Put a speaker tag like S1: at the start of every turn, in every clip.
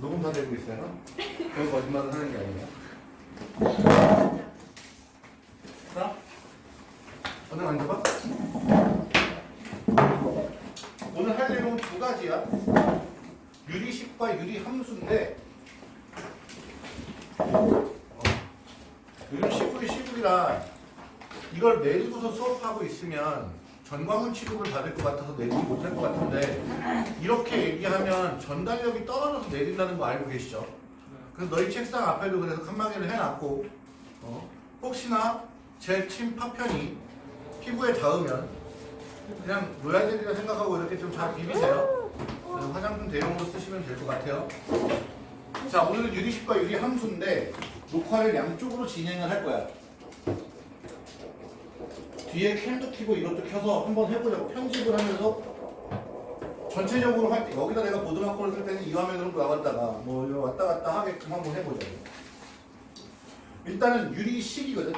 S1: 녹음 다 되고 있어요? 그건 거짓말을 하는 게 아니에요. 자, 오늘 만져봐. 오늘 할 내용은 두 가지야. 유리식과 유리함수인데 어, 시골이 시골이라 이걸 내리고서 수업하고 있으면 전광훈 취급을 받을 것 같아서 내리지 못할 것 같은데 이렇게 얘기하면 전달력이 떨어져서 내린다는 거 알고 계시죠? 그래서 너희 책상 앞에도 그래서 칸막이를 해놨고 어, 혹시나 제 침 파편이 피부에 닿으면 그냥 로얄젤리라 생각하고 이렇게 좀 잘 비비세요. 그래서 화장품 대용으로 쓰시면 될 것 같아요. 자 오늘은 유리식과 유리함수인데 녹화를 양쪽으로 진행을 할 거야. 뒤에 캠도 켜고 이것도 켜서 한번 해보자고. 편집을 하면서 전체적으로 할 때 여기다 내가 보드마커를 쓸 때는 이 화면으로 나왔다가 뭐 왔다 갔다 하게끔 한번 해보자고. 일단은 유리식이거든.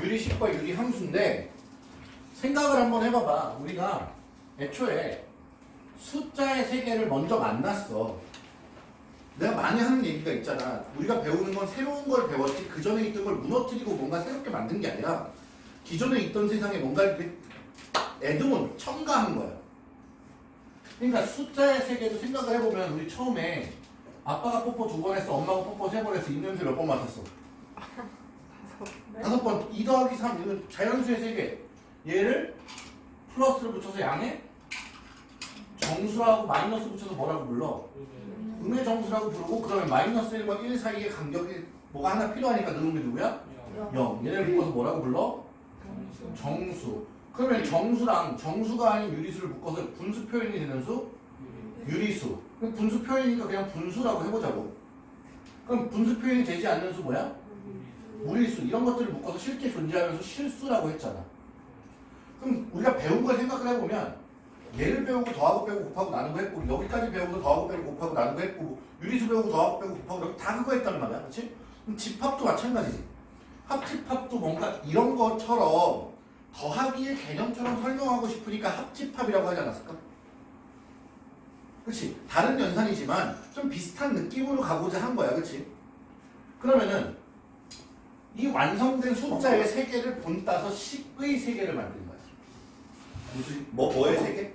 S1: 유리식과 유리함수인데 생각을 한번 해봐봐. 우리가 애초에 숫자의 세계를 먼저 만났어. 내가 많이 하는 얘기가 있잖아. 우리가 배우는 건 새로운 걸 배웠지 그 전에 있던 걸 무너뜨리고 뭔가 새롭게 만든 게 아니라 기존에 있던 세상에 뭔가 이렇게 애드몬 첨가한 거야. 그러니까 숫자의 세계도 생각을 해보면 우리 처음에 아빠가 뽀뽀 두 번 했어, 엄마가 뽀뽀 세 번 했어, 입냄새 몇 번 맡았어? 다섯 번. 2 더하기 3, 이건 자연수의 세계. 얘를 플러스를 붙여서 양에 정수하고 마이너스 붙여서 뭐라고 불러? 음의 정수라고 부르고 그러면 마이너스 1과 1 사이의 간격이 뭐가 하나 필요하니까 넣는 게 누구야? 0. 얘를 묶어서 뭐라고 불러? 정수. 그러면 정수랑 정수가 아닌 유리수를 묶어서 분수 표현이 되는 수? 유리수. 그럼 분수 표현이니까 그냥 분수라고 해보자고. 그럼 분수 표현이 되지 않는 수 뭐야? 무리수. 이런 것들을 묶어서 실제 존재하면서 실수라고 했잖아. 그럼 우리가 배운 걸 생각을 해보면 얘를 배우고 더하고 빼고 곱하고 나누고 했고 여기까지 배우고 더하고 빼고 곱하고 나누고 했고 유리수 배우고 더하고 빼고 곱하고 다 그거 했단 말이야. 그렇지? 그럼 집합도 마찬가지지. 합집합도 뭔가 이런 것처럼 더하기의 개념처럼 설명하고 싶으니까 합집합이라고 하지 않았을까? 그렇지? 다른 연산이지만 좀 비슷한 느낌으로 가고자 한 거야. 그렇지? 그러면은 이 완성된 숫자의 세계를 본따서 식의 세계를 만든 거야. 무슨 뭐 뭐의 세계?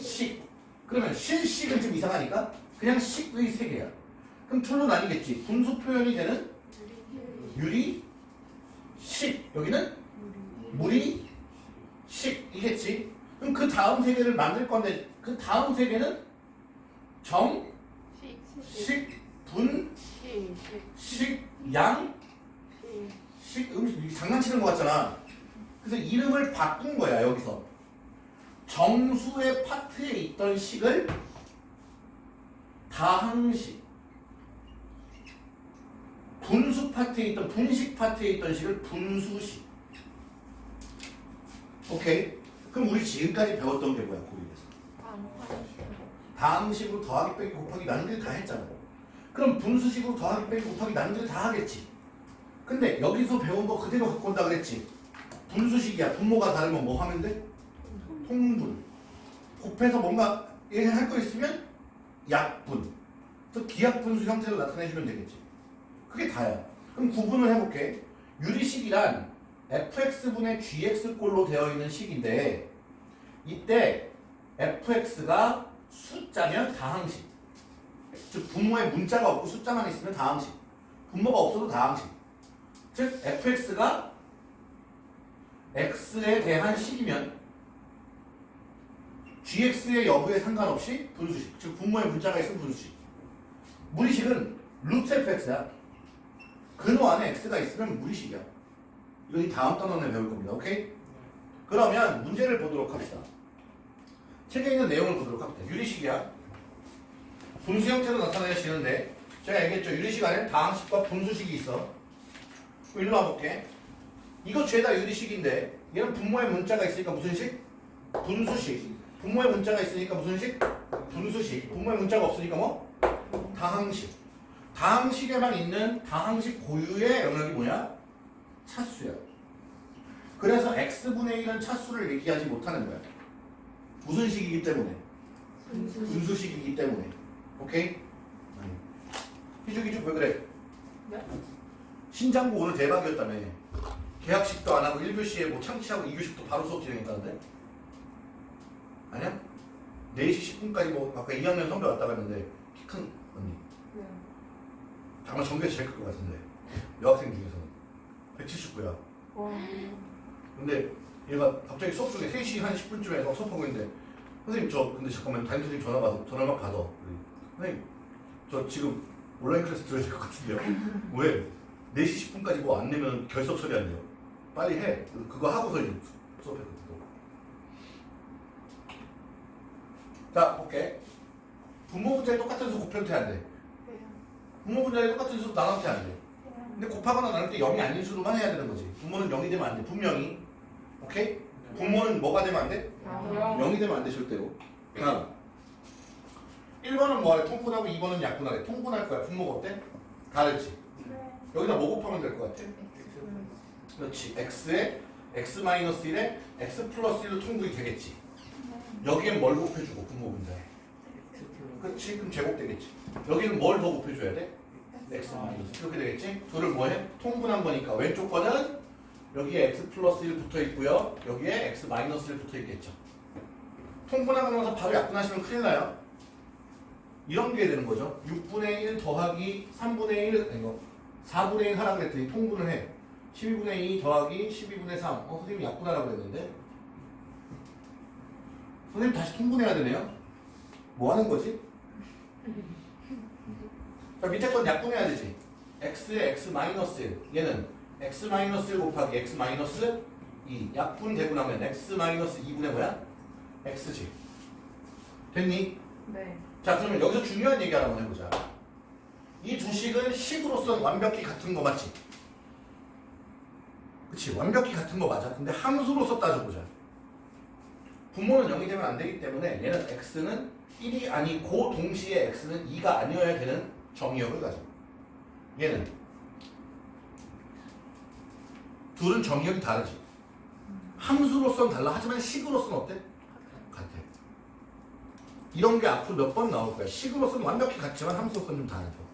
S1: 식. 그러면 실식은 좀 이상하니까 그냥 식의 세계야. 그럼 둘로 나뉘겠지. 분수 표현이 되는 유리 식 여기는 물이 식이겠지? 그럼 그 다음 세계를 만들 건데 그 다음 세계는 정, 식, 분, 식, 양, 식, 음식 장난치는 것 같잖아. 그래서 이름을 바꾼 거야 여기서. 정수의 파트에 있던 식을 다항식 분수 파트에 있던 분식 파트에 있던 식을 분수식. 오케이. 그럼 우리 지금까지 배웠던 게 뭐야 고립에서? 다항식으로 더하기 빼기 곱하기 나누기 다 했잖아. 그럼 분수식으로 더하기 빼기 곱하기 나누기 다 하겠지. 근데 여기서 배운 거 그대로 갖고 온다 그랬지. 분수식이야. 분모가 다르면 뭐 하면 돼? 통분. 곱해서 뭔가 할거 있으면 약분. 또 기약분수 형태로 나타내주면 되겠지. 그게 다야. 그럼 구분을 해볼게. 유리식이란 fx분의 gx꼴로 되어 있는 식인데 이때 fx가 숫자면 다항식. 즉 분모에 문자가 없고 숫자만 있으면 다항식. 분모가 없어도 다항식. 즉 fx가 x에 대한 식이면 gx의 여부에 상관없이 분수식. 즉 분모에 문자가 있으면 분수식. 무리식은 루트 fx야. 근호 안에 x가 있으면 무리식이야. 이거 이 다음 단원에 배울 겁니다. 오케이? 그러면 문제를 보도록 합시다. 책에 있는 내용을 보도록 합니다. 유리식이야. 분수 형태로 나타내시는데 제가 얘기했죠. 유리식 안에 다항식과 분수식이 있어. 일로 와볼게. 이거 죄다 유리식인데 얘는 분모에 문자가 있으니까 무슨 식? 분수식. 분모에 문자가 있으니까 무슨 식? 분수식. 분모에 문자가 없으니까 뭐? 다항식. 다항식에만 있는 다항식 고유의 영역이 뭐냐? 차수야. 그래서 x분의 1은 차수를 얘기하지 못하는 거야. 무슨 식이기 때문에? 분수식이기 때문에. 오케이? 희죽 희죽 왜 그래?
S2: 네?
S1: 신장고 오늘 대박이었다며. 계약식도 안 하고 1교시에 뭐 창치하고 2교식도 바로 수업 진행했다는데? 아니야? 4시 10분까지 뭐 아까 2학년 선배 왔다고 했는데 키 큰. 정말 전교에서 제일 클 것 같은데. 여학생 중에서는. 179야.
S2: 와.
S1: 근데 얘가 갑자기 수업 중에 3시 한 10분쯤에 막 수업하고 있는데 선생님 저 근데 잠깐만 담임 선생님 전화 받아 전화 막 받아 선생님 저 지금 온라인 클래스 들어야 될 것 같은데요 왜? 4시 10분까지 뭐 안 내면 결석 처리 안 돼요 빨리 해 그거 하고서 이제 수- 수업했거든 자 볼게 분모 분자에 똑같은 수 곱해도 돼안 돼? 분모 분자에 똑같은 수 나눠도 돼안 돼? 근데 곱하거나 나눌 때 0이 아닌 수로만 해야 되는 거지. 분모는 0이 되면 안 돼. 분명히. 오케이? 분모는 뭐가 되면 안 돼?
S2: 아,
S1: 0이 되면 안 돼 절대로. 다음 1번은 뭐하래? 통분하고 2번은 약분하래. 통분할 거야. 분모가 어때? 다르지? 여기다 뭐 곱하면 될 것 같아? 그렇지. x에 x-1에 x 플러스 1로 통분이 되겠지. 여기엔 뭘 곱해주고 분모 분자에? 그렇지 그럼 제곱 되겠지 여기는 뭘 더 곱해줘야 돼? x 마이너스 이렇게 되겠지? 둘을 뭐해? 통분한 거니까 왼쪽 거는 여기에 x 플러스 1 붙어 있고요. 여기에 x 마이너스 1 붙어 있겠죠. 통분하고 나서 바로 약분하시면 큰일 나요. 이런 게 되는 거죠. 6분의 1 더하기 3분의 1 아니 이거 4분의 1 하라 그랬더니 통분을 해. 12분의 2 더하기 12분의 3 어, 선생님이 약분하라고 그랬는데. 선생님 다시 통분해야 되네요. 뭐 하는 거지? 자, 밑에 건 약분해야 되지. x에 x 마이너스 1. 얘는 x 마이너스 1 곱하기 x 마이너스 2. 약분 되고 나면 x 마이너스 2분의 뭐야? x지. 됐니?
S2: 네.
S1: 자, 그러면 여기서 중요한 얘기 하나 한번 해보자. 이 두 식은 식으로서는 완벽히 같은 거 맞지? 그치, 완벽히 같은 거 맞아. 근데 함수로서 따져보자. 분모는 0이 되면 안 되기 때문에 얘는 x는 1이 아니고 동시에 x는 2가 아니어야 되는 정의역을 가져. 얘는 둘은 정의역이 다르지. 함수로서는 달라. 하지만 식으로서는 어때? 같아. 이런 게 앞으로 몇 번 나올 거야. 식으로서는 완벽히 같지만 함수로서는 좀 다르죠.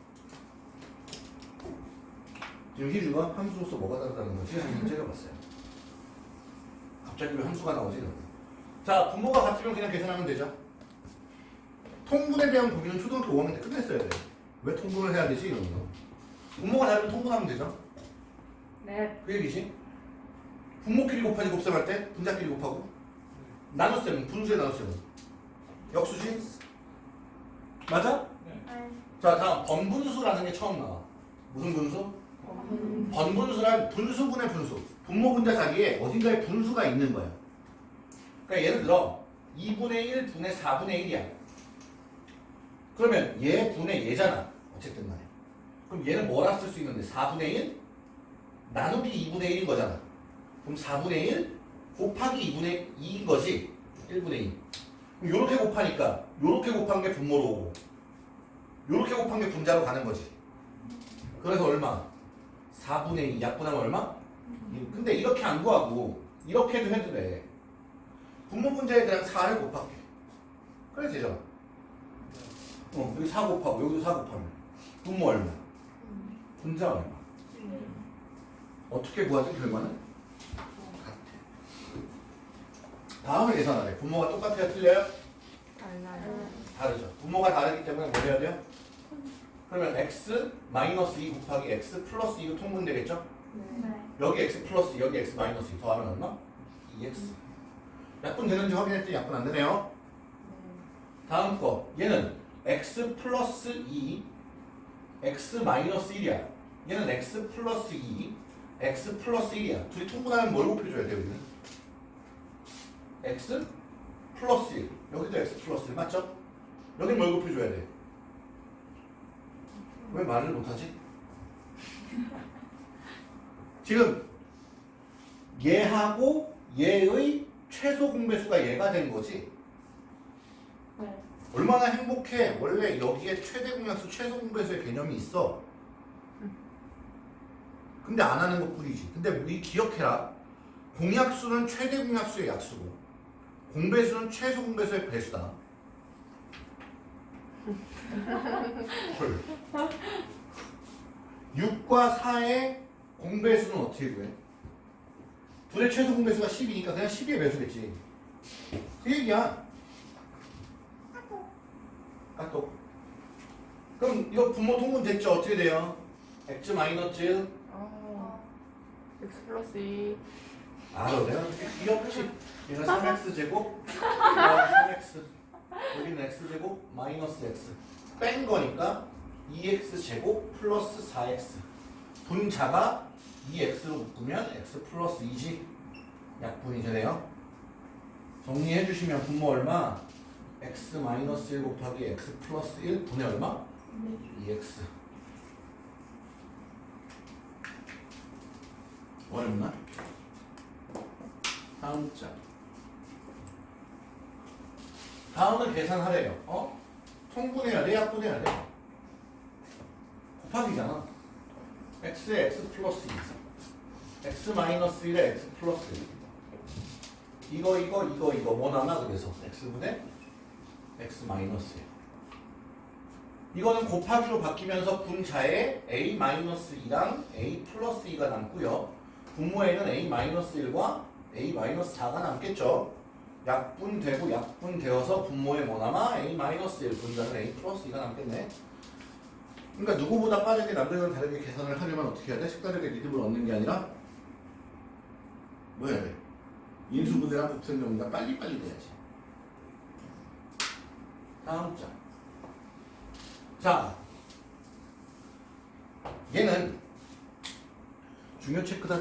S1: 지금 희주가 함수로서 뭐가 다르다는 거지? 한번 째려봤어요. 갑자기 왜 함수가 나오지? 자, 분모가 같으면 그냥 계산하면 되죠. 통분에 대한 고민은 초등학교 5학년 때 끝냈어야 돼. 왜 통분을 해야 되지? 이런 거. 분모가 다르면 통분하면 되죠.
S2: 네.
S1: 그 얘기지. 분모끼리 곱하기 곱셈할 때 분자끼리 곱하고 나눗셈은 분수에 나눗셈은 역수지? 맞아? 자 다음 번분수라는 게 처음 나와. 무슨 분수? 번분수란 분수분의 분수. 분모 분자 자리에 어딘가에 분수가 있는 거야. 그러니까 예를 들어 2분의 1 분의 4분의 1이야. 그러면 얘 분의 얘잖아. 어쨌든 간에. 그럼 얘는 뭐라 쓸 수 있는데 4분의 1 나누기 2분의 1인 거잖아. 그럼 4분의 1 곱하기 2분의 2인 거지. 1분의 2. 그럼 요렇게 곱하니까 요렇게 곱한 게 분모로 오고 요렇게 곱한 게 분자로 가는 거지. 그래서 얼마? 4분의 2 약분하면 얼마? 근데 이렇게 안 구하고 이렇게도 해도 돼. 분모 분자에 그냥 4를 곱할게. 그래 되잖아. 어, 여기 4 곱하고 여기도 4 곱하면 분모 얼마? 분자 얼마? 어떻게 구하든 결과는 같아. 다음을 계산하래. 분모가 똑같아요? 틀려요?
S2: 달라요.
S1: 다르죠. 분모가 다르기 때문에 뭐 해야 돼요? 그러면 x 마이너스 2 곱하기 x 플러스 2로 통분되겠죠?
S2: 네.
S1: 여기 x 플러스 여기 x 마이너스 2 더하면 얼마? 2x. 약분 되는지 확인했더니 약분 안 되네요. 다음 거. 얘는 x 플러스 2 x 마이너스 1이야. 얘는 x 플러스 2 x 플러스 1이야. 둘이 통분하면 뭘 곱해줘야 돼요, 여기는? x 플러스 1. 여기도 x 플러스 1 맞죠? 여기 뭘 곱해줘야 돼? 왜 말을 못하지? 지금 얘하고 얘의 최소 공배수가 얘가 된 거지.
S2: 네.
S1: 얼마나 행복해. 원래 여기에 최대 공약수, 최소 공배수의 개념이 있어. 근데 안 하는 것 뿐이지. 근데 우리 기억해라. 공약수는 최대 공약수의 약수고, 공배수는 최소 공배수의 배수다. 헐. 6과 4의 공배수는 어떻게 구해? 둘의 최소 공배수가 10이니까 그냥 12의 배수겠지. 그 얘기야. 까똑. 그럼 이거 분모 통분 됐죠? 어떻게 돼요? x 마이너스 1.
S2: 어. X 플러스 2.
S1: 알아 내가 그렇게 귀엽지? 얘가 3x 제곱, 얘가 3x. 여기는 x 제곱 마이너스 x. 뺀 거니까 2x 제곱 플러스 4x. 분자가 2x로 묶으면 x 플러스 2지. 약분이 되네요. 정리해 주시면 분모 얼마? X 마이너스 1 곱하기 x 플러스 1 분의 얼마? 2x. 어렵나? 다음 장. 다음은 계산하래요. 어? 통분해야 돼? 약분해야 돼? 곱하기잖아. x에 x 플러스 2. x 마이너스 1에 x 플러스 1. 이거 이거 이거 이거 뭐 남아 그래서 x분의 x 마이너스 1. 이거는 곱하기로 바뀌면서 분자에 a 마이너스 2랑 a 플러스 2가 남고요. 분모에는 a 마이너스 1과 a 마이너스 4가 남겠죠. 약분되고 약분되어서 분모에 뭐 남아? a 마이너스 1 분자는 a 플러스 2가 남겠네. 그러니까 누구보다 빠르게 남들과는 다르게 계산을 하려면 어떻게 해야 돼? 색다르게 리듬을 얻는 게 아니라 뭐 해야 돼? 인수분해랑 곱셈 정리가 빨리빨리 돼야지. 다음 장. 자, 얘는 중요 체크다.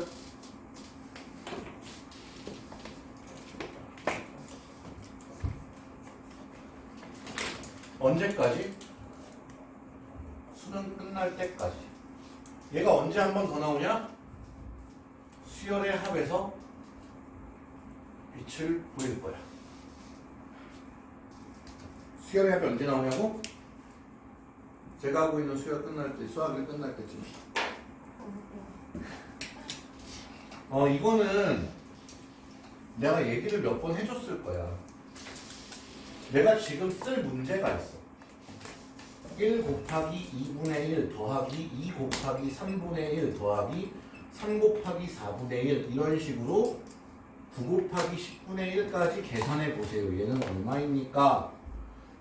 S1: 언제까지? 수능 끝날 때까지. 얘가 언제 한 번 더 나오냐? 수열의 합에서 빛을 보일 거야. 수열의 합이 언제 나오냐고? 제가 하고 있는 수열 끝날 때, 수학이 끝날 때쯤. 어, 이거는 내가 얘기를 몇 번 해줬을 거야. 내가 지금 쓸 문제가 있어. 1 곱하기 2분의 1 더하기 2 곱하기 3분의 1 더하기 3 곱하기 4분의 1 이런 식으로 9 곱하기 10분의 1까지 계산해 보세요. 얘는 얼마입니까?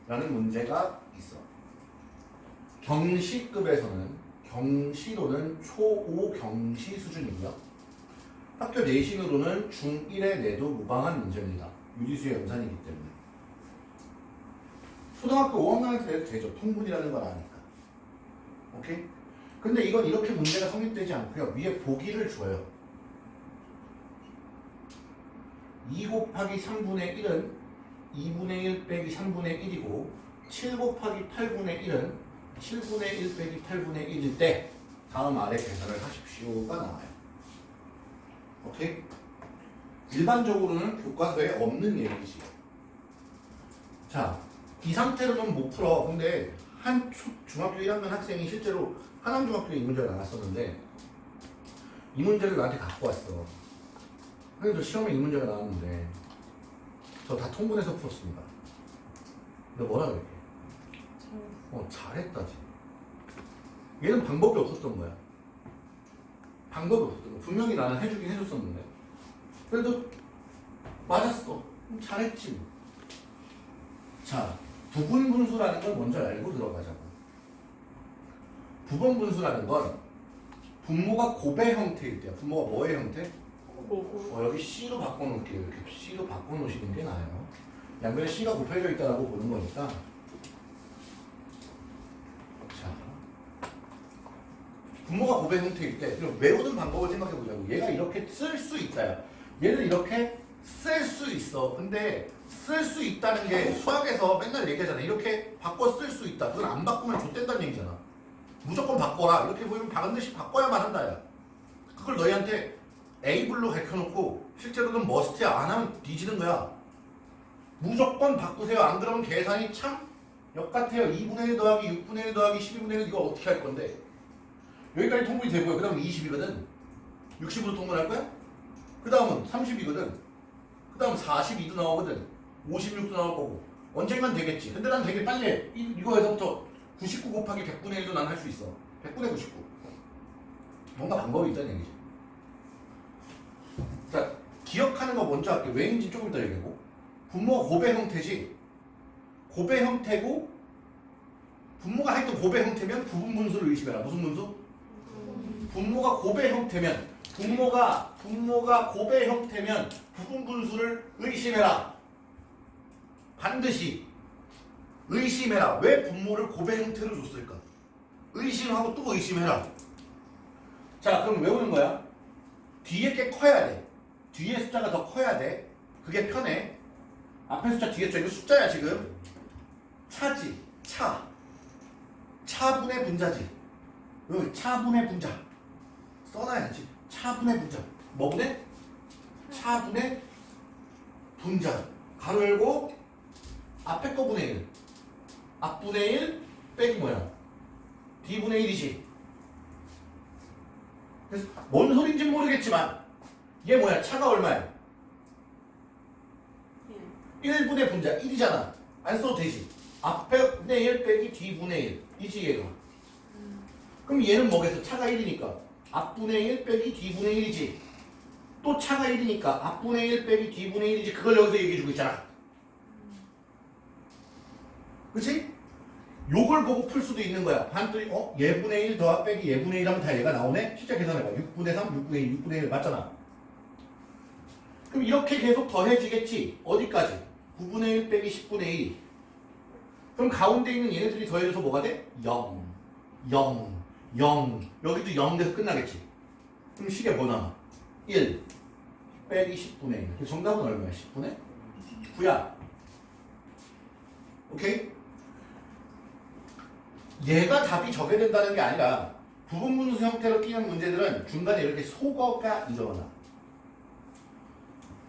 S1: 라는 문제가 있어. 경시급에서는 경시로는 초5 경시 수준이고요. 학교 내신으로는 중1에 내도 무방한 문제입니다. 유리수의 연산이기 때문에. 초등학교 5학년에서 내도 되죠. 통분이라는 걸 아니까. 오케이? 근데 이건 이렇게 문제가 성립되지 않고요. 위에 보기를 줘요. 2 곱하기 3분의 1은 2분의 1 빼기 3분의 1이고 7 곱하기 8분의 1은 7분의 1 빼기 8분의 1일 때 다음 아래 계산을 하십시오가 나와요. 오케이? 일반적으로는 교과서에 없는 얘기지. 자, 이 상태로는 못 풀어. 근데 한 초- 중학교 1학년 학생이 실제로 하남중학교에 이 문제가 나왔었는데 이 문제를 나한테 갖고 왔어. 그래도 시험에 이 문제가 나왔는데 저 다 통분해서 풀었습니다. 근데 뭐라 그랬게? 어, 잘했다지. 얘는 방법이 없었던 거야. 방법이 없었던 거야. 분명히 나는 해주긴 해줬었는데. 그래도 맞았어. 잘했지. 뭐. 자, 부분 분수라는 걸 먼저 알고 들어가자고. 부분 분수라는 건 분모가 곱의 형태일 때야. 분모가 뭐의 형태? 어, 여기 C로 바꿔놓을게요. 이렇게 C로 바꿔놓으시는 게 나아요. 양면에 C가 곱해져 있다라고 보는 거니까. 자. 분모가 곱의 형태일 때, 외우는 방법을 생각해 보자고. 얘가 이렇게 쓸 수 있다야. 얘를 이렇게 쓸 수 있어. 근데 쓸 수 있다는 게 수학에서 맨날 얘기하잖아. 이렇게 바꿔 쓸 수 있다. 그건 안 바꾸면 좆된다는 얘기잖아. 무조건 바꿔라. 이렇게 보이면 반드시 바꿔야만 한다야. 그걸 너희한테 에이블로 가르쳐놓고 실제로는 머스트야 안 하면 뒤지는 거야. 무조건 바꾸세요. 안 그러면 계산이 참 역같아요. 2분의 1 더하기 6분의 1 더하기 12분의 1 이거 어떻게 할 건데? 여기까지 통분이 되고요. 그 다음 20이거든. 60으로 통분할 거야? 그 다음은 30이거든. 그 다음 42도 나오거든. 56도 나올 거고. 언젠간 되겠지. 근데 난 되게 빨리 해. 이- 이거에서부터 99 곱하기 100분의 1도 난 할 수 있어. 100분의 99 뭔가 방법이 있다는 얘기지. 자, 기억하는 거 먼저 할게. 왜인지 조금 이따 얘기하고. 분모가 고배 형태지. 고배 형태고, 분모가 하여튼 고배 형태면 부분 분수를 의심해라. 무슨 분수? 분모가 고배 형태면, 분모가, 분모가 고배 형태면 부분 분수를 의심해라. 반드시 의심해라. 왜 분모를 고배 형태로 줬을까? 의심하고 또 의심해라. 자, 그럼 외우는 거야. 뒤에 게 커야 돼. 뒤에 숫자가 더 커야 돼. 그게 편해. 앞에 숫자, 뒤에 숫자. 이거 숫자야, 지금. 차지. 차. 차분의 분자지. 여기 차분의 분자. 써놔야지. 차분의 분자. 뭐 분의? 차분의 분자. 가로 열고 앞에 거 분의 1. 앞분의 1 빼기 뭐야? D분의 1이지. 그래서 뭔 소린지 모르겠지만 얘 뭐야? 차가 얼마야? 1분의 분자 1이잖아. 안 써도 되지. 앞에 분의 1 빼기 D분의 1 이지 얘가. 그럼 얘는 뭐겠어? 차가 1이니까 앞분의 1 빼기 D분의 1이지. 또 차가 1이니까 앞분의 1 빼기 D분의 1이지. 그걸 여기서 얘기해주고 있잖아. 그치? 요걸 보고 풀 수도 있는 거야. 반들이 어? 예분의 1 더하 빼기 예분의 1 하면 다 얘가 나오네? 실제 계산해봐. 6분의 3, 6분의 1, 6분의 1 맞잖아. 그럼 이렇게 계속 더해지겠지. 어디까지? 9분의 1 빼기 10분의 1. 그럼 가운데 있는 얘네들이 더해져서 뭐가 돼? 0, 0, 0. 여기도 0 돼서 끝나겠지. 그럼 식에 뭐 나와? 1 빼기 10분의 1. 그 정답은 얼마야? 10분의 9야. 오케이? 얘가 답이 저게 된다는 게 아니라 부분분수 형태로 끼는 문제들은 중간에 이렇게 속어가 일어나.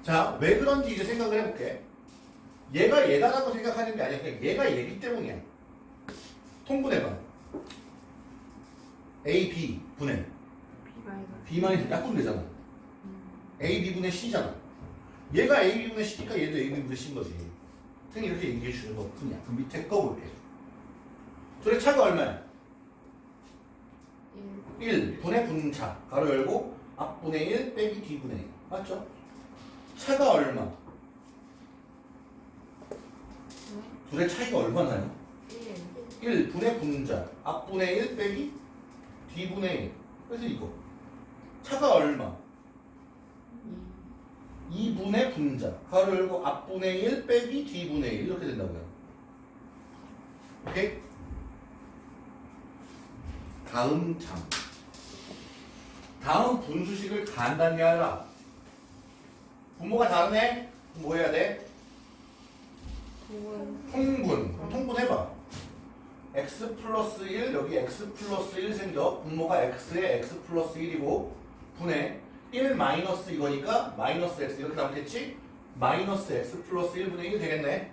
S1: 자, 왜 그런지 이제 생각을 해볼게. 얘가 얘다라고 생각하는 게 아니야. 그냥 얘가 얘기 때문이야. 통분해봐. A, B 분해. B만이 약분 되잖아. A, B분의 C잖아. 얘가 A, B분의 C니까 얘도 A, B분의 C인 거지. 그냥 이렇게 얘기해 주는 것 뿐이야. 그럼 밑에 거 볼게. 둘의 차가 얼마야? 1 분의 분차 가로 열고 앞분의 1 빼기 뒤분의 1 맞죠? 차가 얼마? 둘의 차이가 얼마나요? 1 분의 분자 앞분의 1 빼기 뒤분의 1 그래서 이거 차가 얼마? 2분의 분자 가로 열고 앞분의 1 빼기 뒤분의 1 이렇게 된다고요 오케이? 다음 장 다음 분수식을 간단히 하라 분모가 다르네? 뭐 해야 돼? 통분 그럼 통분 해봐 x 플러스 1 여기 x 플러스 1 생겨 분모가 x에 x 플러스 1이고 분해 1 마이너스 이거니까 마이너스 x 이렇게 나오겠지? 마이너스 x 플러스 1분의 1 되겠네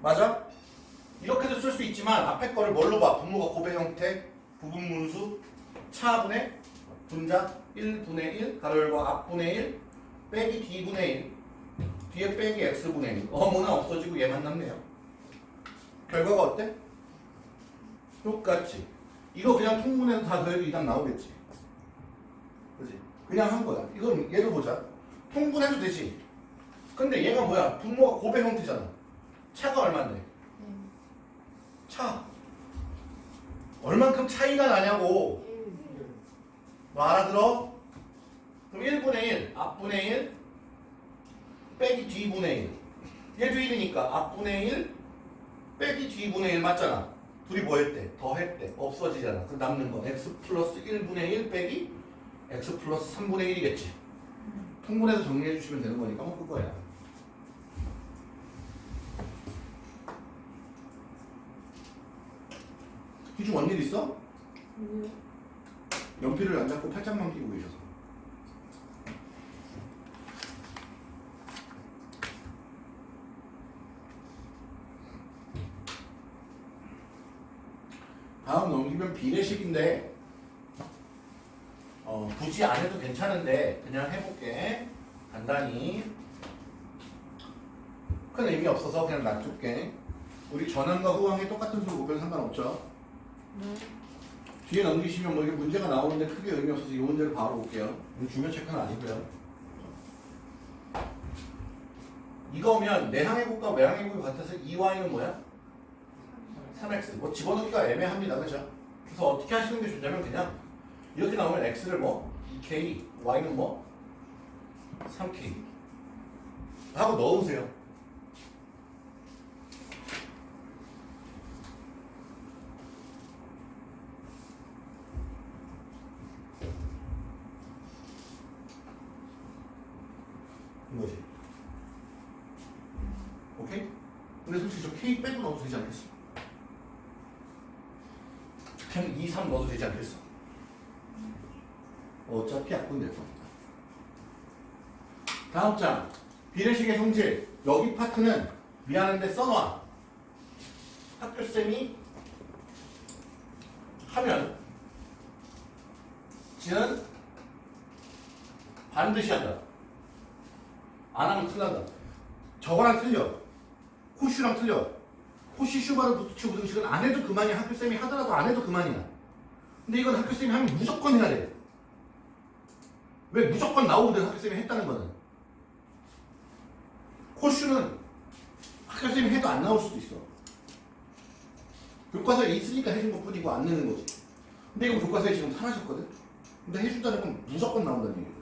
S1: 맞아? 이렇게도 쓸 수 있지만 앞에 거를 뭘로 봐? 분모가 고배 형태 부분 분수 차분의 분자 1분의 1 가로 열고 앞분의 1 빼기 d분의 1 뒤에 빼기 x분의 1 어머나 없어지고 얘만 남네요. 결과가 어때? 똑같지. 이거 그냥 통분해서 다 더해도 이답 나오겠지. 그지? 그냥 한 거야. 이건 얘도 보자. 통분해도 되지. 근데 얘가 뭐야? 분모가 고배 형태잖아. 차가 얼마인데 차 얼만큼 차이가 나냐고. 너 알아들어? 그럼 1분의 1 앞분의 1 빼기 뒤분의 1 얘도 1이니까 앞분의 1 빼기 뒤분의 1 맞잖아. 둘이 뭐 했대? 더 했대. 없어지잖아. 그럼 남는 건 x 플러스 1분의 1 빼기 x 플러스 3분의 1이겠지. 통분해서 정리해 주시면 되는 거니까 뭐 그거야 기중 원일 있어? 연필을 안 잡고 팔짱만 끼고 계셔서. 다음 넘기면 비례식인데 어, 굳이 안 해도 괜찮은데 그냥 해볼게. 간단히. 큰 의미 없어서 그냥 놔둘게. 우리 전항과 후항이 똑같은 수로 곱해도 상관없죠 뒤에 넘기시면 뭐 이게 문제가 나오는데 크게 의미 없어서 이 문제를 바로 볼게요. 이거 중요 체크는 아니고요. 이거면 내항의 곱과 외항의 곱이 같아서 2y는 뭐야? 3x. 뭐 집어넣기가 애매합니다. 그죠? 그래서 어떻게 하시는 게 좋냐면 그냥 이렇게 나오면 x를 뭐 2k, y는 뭐 3k 하고 넣으세요. 이거지. 오케이? 근데 솔직히 저 K 빼고 넣어도 되지 않겠어? 그냥 2, 3 넣어도 되지 않겠어? 어차피 약분 될 겁니다. 다음 장. 비례식의 성질. 여기 파트는 미안한데 써놔. 학교쌤이 하면 지는 반드시 한다. 안 하면 큰일 난다. 저거랑 틀려. 호슈랑 틀려. 호시 슈바르 부투치 우등식은 안 해도 그만이야. 학교쌤이 하더라도 안 해도 그만이야. 근데 이건 학교쌤이 하면 무조건 해야 돼. 왜 무조건 나오거든 학교쌤이 했다는 거는. 호슈는 학교쌤이 해도 안 나올 수도 있어. 교과서에 있으니까 해준 것 뿐이고 안 내는 거지. 근데 이건 교과서에 지금 사라졌거든. 근데 해준다는 건 무조건 나온다는 얘기야.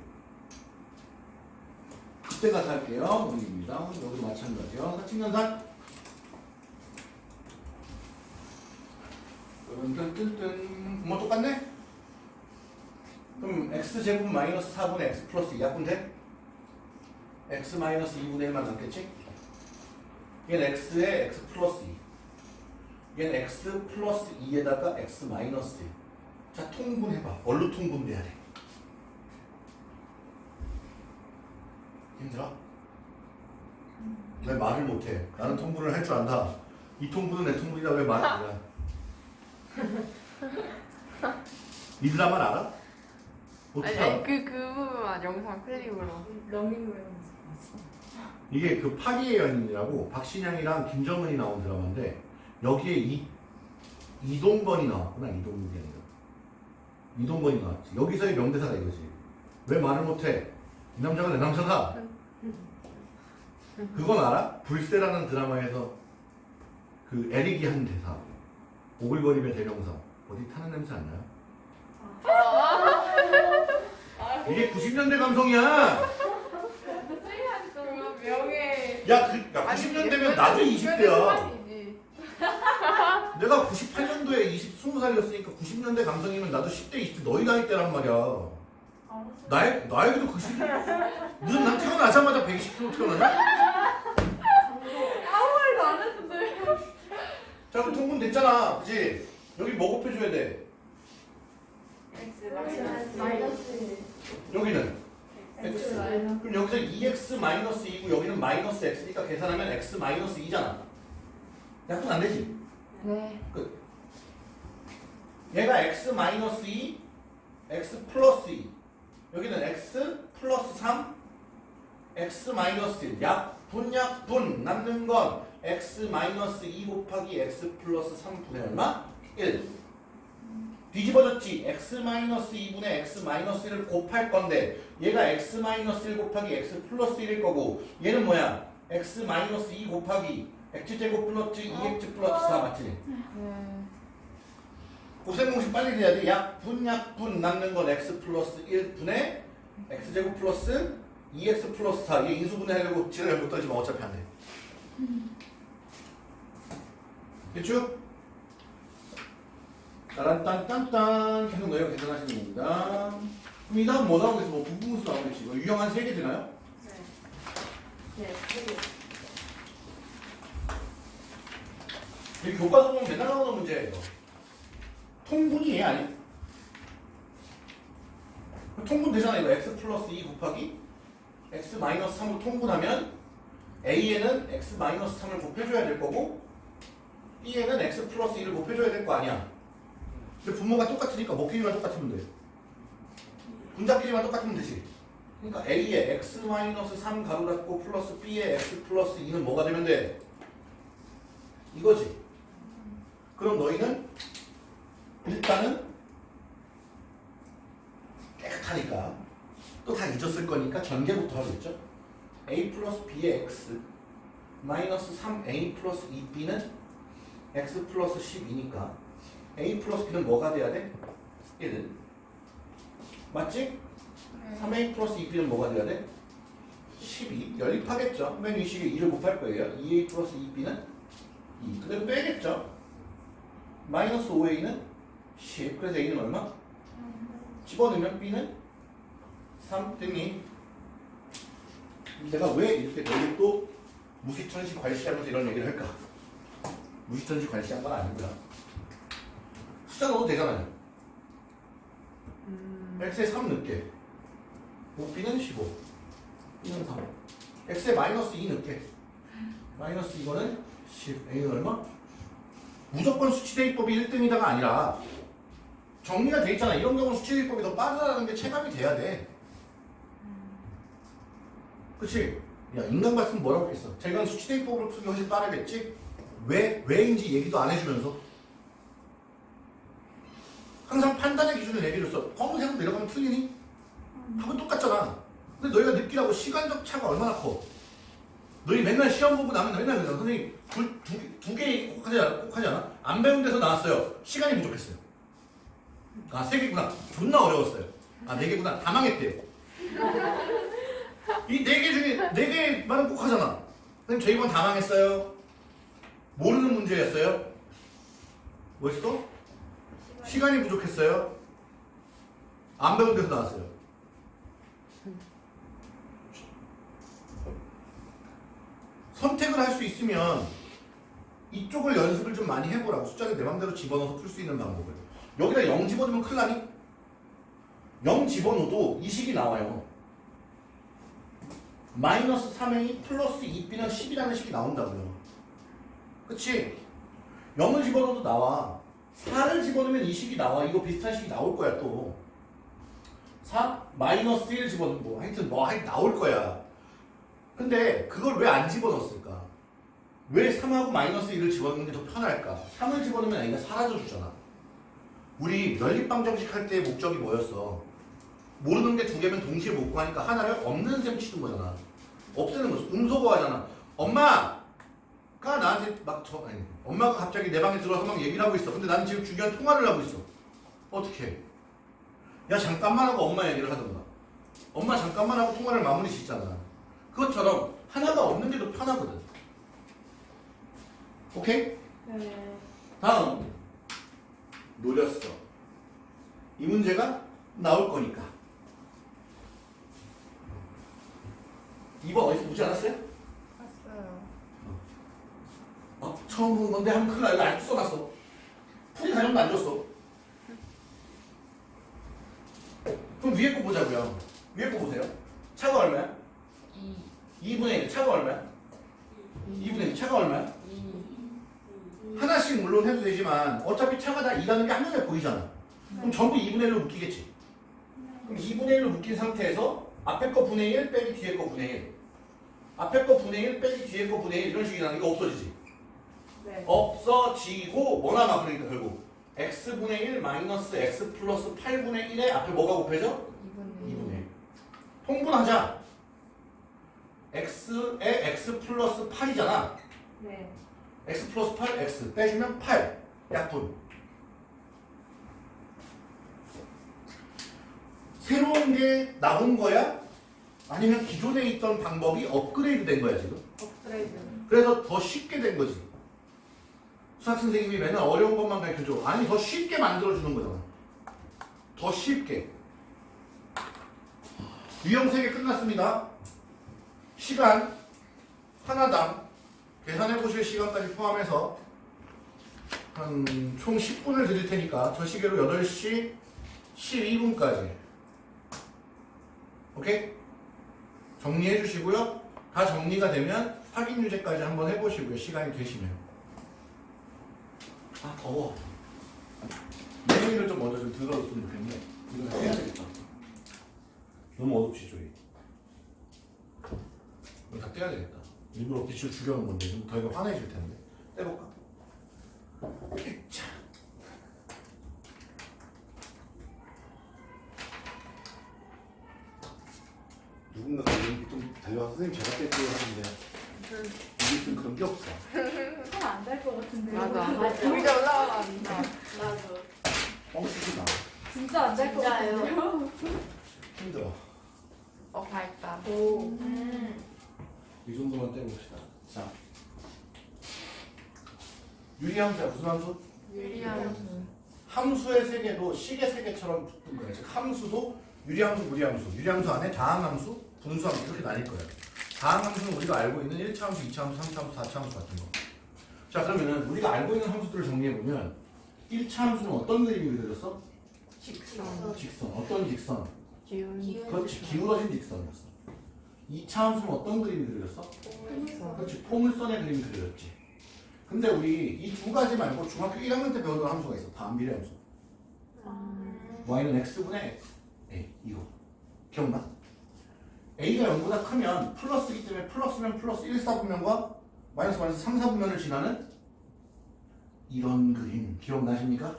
S1: 그때 가서 할게요. 논리입니다. 여기도 마찬가지요. 사칙연산. 뜬뜬뜬뜬. 뭐 똑같네? 그럼 x제곱 마이너스 4분의 x 플러스 2 약분 돼? X 마이너스 2분의 1만 남겠지? 얘는 x에 x 플러스 2. 얘는 x 플러스 2에다가 x 마이너스 1. 자, 통분해봐. 뭘로 통분돼야 돼? 힘들어? 왜 말을 못해? 나는 통분을 할 줄 안다. 이 통분은 내 통분이다 왜 말을 안 해? 니들 말 알아? 어떻게
S2: 아니? 아니 그, 그 부분만 영상 클립으로.
S3: 러닝웨어
S1: 이게 그 파리의 연인이라고 박신양이랑 김정은이 나온 드라마인데 여기에 이 이동건이 나왔구나 이동근이 아니라 이동건이 나왔지 여기서의 명대사가 이거지 왜 말을 못해 이 남자가 내 남자다 그건 알아? 불세라는 드라마에서 그 에릭이 한 대사 오글거림의 대명사 어디 타는 냄새 안 나요? 이게 90년대 감성이야
S2: 명예.
S1: 야, 그, 야 90년대면 나도 20대야
S2: 이지
S1: 내가 98년도에 20, 20살이었으니까 90년대 감성이면 나도 10대, 20대 너희 나이 때란 말이야. 나이, 나이도 90. 무슨 난 태어나자마자 120kg 태어나냐?
S2: 아무 말도 안 했는데.
S1: 자, 그럼 통분 됐잖아. 그지? 여기 뭐 곱해줘야 돼?
S3: 마이너스
S1: 여기는 x. 그럼 여기서 2x 마이너스 2고 여기는 마이너스 x니까 계산하면 x 마이너스 2잖아. 약분 안 되지?
S2: 네.
S1: 얘가 x 마이너스 2, x 플러스 2. 여기는 x 플러스 3, x 마이너스 1. 약분 약분 남는 건 x 마이너스 2 곱하기 x 플러스 3분의 얼마? 1. 뒤집어졌지. x 마이너스 2분의 x 마이너스 1을 곱할 건데 얘가 x 마이너스 1 곱하기 x 플러스 1일 거고 얘는 뭐야? x 마이너스 2 곱하기 x제곱 플러스 2x 플러스 4 맞지?
S2: 네.
S1: 곱셈 공식 빨리 돼야 돼. 약분 약분 남는 건 x 플러스 1분의 x제곱 플러스 2x 플러스 4. 이게 인수분해하려고 지랄 못 떨지만 어차피 안 돼. 됐죠? 따란딴딴딴 계속 너희가 계산하시는 겁니다. 그럼 이 다음 뭐 나오겠어? 뭐 부분수 나오겠지. 뭐 유형 한 3개 되나요? 네이 교과서 보면 맨날 나오는 문제예요. 통분이 얘 아니야? 통분 되잖아 이거 x 플러스 2 곱하기 x 마이너스 3을 통분하면 a에는 x 마이너스 3을 곱해줘야 될 거고 b에는 x 플러스 2를 곱해줘야 될 거 아니야. 근데 부모가 똑같으니까 먹기만 똑같으면 돼. 분자끼리만 똑같으면 되지. 그러니까 A에 X 마이너스 3 가로 닫고 플러스 B에 X 플러스 2는 뭐가 되면 돼? 이거지. 그럼 너희는 일단은 깨끗하니까 또 다 잊었을 거니까 전개부터 하겠죠. A 플러스 B의 X 마이너스 3A 플러스 2B는 X 플러스 12니까 a 플러스 b는 뭐가 돼야 돼? 1 맞지? 3a 플러스 2b는 뭐가 돼야 돼? 12 연립하겠죠. 맨 위식에 2를 곱할 거예요. 2a 플러스 2b는 2 그대로 빼겠죠. 마이너스 5a는 10 그래서 a는 얼마? 집어넣으면 b는 3 됐니? 내가 왜 이렇게 너희 또 무시천시 괄시하면서 이런 얘기를 할까? 무시천시 괄시한 건 아니고요. 숫자 넣어도 되잖아요. x에 3 넣게. 5b는 15. b는 3. x에 마이너스 2 넣게. 마이너스 이거는 10. a는 얼마? 무조건 수치대입법이 1등이다가 아니라 정리가 돼 있잖아. 이런 경우는 수치대입법이 더 빠르다는 게 체감이 돼야 돼. 그치? 야, 인간 같으면 뭐라고 했어? 제가 수치대입법으로 풀기 훨씬 빠르겠지? 왜, 왜인지 얘기도 안 해주면서. 항상 판단의 기준을 얘기를 써. 검은색으로 내려가면 틀리니? 답은 똑같잖아. 근데 너희가 느끼라고 시간적 차가 얼마나 커? 너희 맨날 시험 보고 나면 맨날 그러잖아. 선생님, 두, 두, 두 개 꼭 하지? 꼭 하지 않아? 안 배운 데서 나왔어요. 시간이 부족했어요. 아, 세 개구나. 존나 어려웠어요. 아, 네 개구나. 다 망했대요. 이 네 개 중에 네 개만은 꼭 하잖아. 선생님, 저 이번 다 망했어요. 모르는 문제였어요. 뭐였어? 시간이 부족했어요. 안 배운 데서 나왔어요. 선택을 할 수 있으면 이쪽을 연습을 좀 많이 해보라고 숫자를 내 맘대로 집어넣어서 풀 수 있는 방법을 여기다 0 집어넣으면 큰일 나니? 0 집어넣어도 이 식이 나와요 마이너스 3a 플러스 2b는 10이라는 식이 나온다고요 그치? 0을 집어넣어도 나와 4를 집어넣으면 이 식이 나와 이거 비슷한 식이 나올 거야 또 4, 마이너스 1 집어넣고 뭐 하여튼 뭐 하여튼 나올 거야 근데 그걸 왜 안 집어넣었을까? 왜 3하고 마이너스 1을 집어넣는 게 더 편할까? 3을 집어넣으면 A가 사라져 주잖아. 우리 연립방 정식 할 때의 목적이 뭐였어? 모르는 게 두 개면 동시에 못 구하니까 하나를 없는 셈 치는 거잖아. 없애는 거지. 음소거 하잖아. 엄마가 나한테 막 저, 아니, 엄마가 갑자기 내 방에 들어와서 막 얘기를 하고 있어. 근데 나는 지금 중요한 통화를 하고 있어. 어떻게 해? 야 잠깐만 하고 엄마 얘기를 하던가. 엄마 잠깐만 하고 통화를 마무리 짓잖아. 그것처럼 하나가 없는 게더 편하거든. 오케이?
S3: 네.
S1: 다음 노렸어. 이 문제가 나올 거니까. 2번 어디서 보지 않았어요?
S2: 어,
S1: 처음 보는 건데 하면 큰일 나. 이거 아직도 써놨어. 풀이 가정도 안 줬어. 그럼 위에 거 보자고요. 위에 거 보세요. 차가 얼마야?
S2: 2.
S1: 2분의 1. 차가 얼마야? 2분의 1. 차가 얼마야? 하나씩 물론 해도 되지만 어차피 차가 다 2라는 게 한눈에 보이잖아. 그럼 전부 2분의 1로 묶이겠지. 그럼 2분의 1로 묶인 상태에서 앞에 거 분의 1 빼기 뒤에 거 분의 1. 앞에 거 분의 1 빼기 뒤에 거 분의 1 이런 식이 나는 이거 없어지지.
S3: 네.
S1: 없어지고 뭐 남아 그러니까 결국 x분의 1 마이너스 x 플러스 8분의 1에 앞에 뭐가 곱해져?
S2: 2분의
S1: 2분의 1. 통분하자. x에 x 플러스 8이잖아.
S3: 네.
S1: x 플러스 8, x 빼주면 8 약분 새로운 게 나온 거야? 아니면 기존에 있던 방법이 업그레이드 된 거야 지금?
S3: 업그레이드.
S1: 그래서 더 쉽게 된 거지 수학 선생님이 맨날 어려운 것만 가르쳐줘 아니 더 쉽게 만들어주는 거잖아 더 쉽게 유형 3개 끝났습니다 시간 하나당 계산해 보실 시간까지 포함해서 한 총 10분을 드릴 테니까 저 시계로 8시 12분까지 오케이? 정리해 주시고요. 다 정리가 되면 확인 유제까지 한번 해보시고요. 시간이 되시면. 아 더워. 내용을 좀 먼저 좀 들어줬으면 좋겠네. 이거 다 떼야 되겠다. 너무 어둡지 조이. 이거 다 떼야 되겠다. 일부러 빛을 줄여놓은 건데 좀더 이거 환해질 텐데. 떼볼까? 자. 선생님 제가 뺄게요 하는데 우리 있으면 그런 게 없어
S3: 손안될 것 같은데.
S2: 맞아.
S3: 맞아.
S2: 여기 올라가니까.
S3: 맞아.
S1: 뻥치지 마
S3: 진짜 안될 것? 같은데요.
S1: 힘들어
S2: 어 밝다.
S3: 오.
S2: 음.
S1: 이 정도만 떼봅시다 자 유리함수야 무슨 함수?
S2: 유리함수.
S1: 함수의 세계도 식의 세계처럼 붙은 거예요. 즉 함수도 유리함수, 무리함수. 유리함수 안에 다항함수, 분수함수 이렇게 나뉠 거예요. 다항 함수는 우리가 알고 있는 1차 함수, 2차 함수, 3차 함수, 4차 함수 같은 거. 자 그러면은 우리가 알고 있는 함수들을 정리해 보면 1차 함수는 어떤 그림이 그려졌어?
S2: 직선.
S1: 직선. 어떤 직선?
S2: 기운.
S1: 그렇지. 기울어진 직선이었어. 2차 함수는 어떤 그림이 그려졌어?
S2: 직선.
S1: 그렇지. 포물선의 그림이 그려졌지. 근데 우리 이 두 가지 말고 중학교 1학년 때 배우던 함수가 있어. 반비례 함수. y는 x분의 a 이거 기억나? A가 0보다 크면 플러스이기 때문에 플러스면 플러스 1, 4분면과 마이너스 마이너스 3, 4분면을 지나는 이런 그림. 기억나십니까?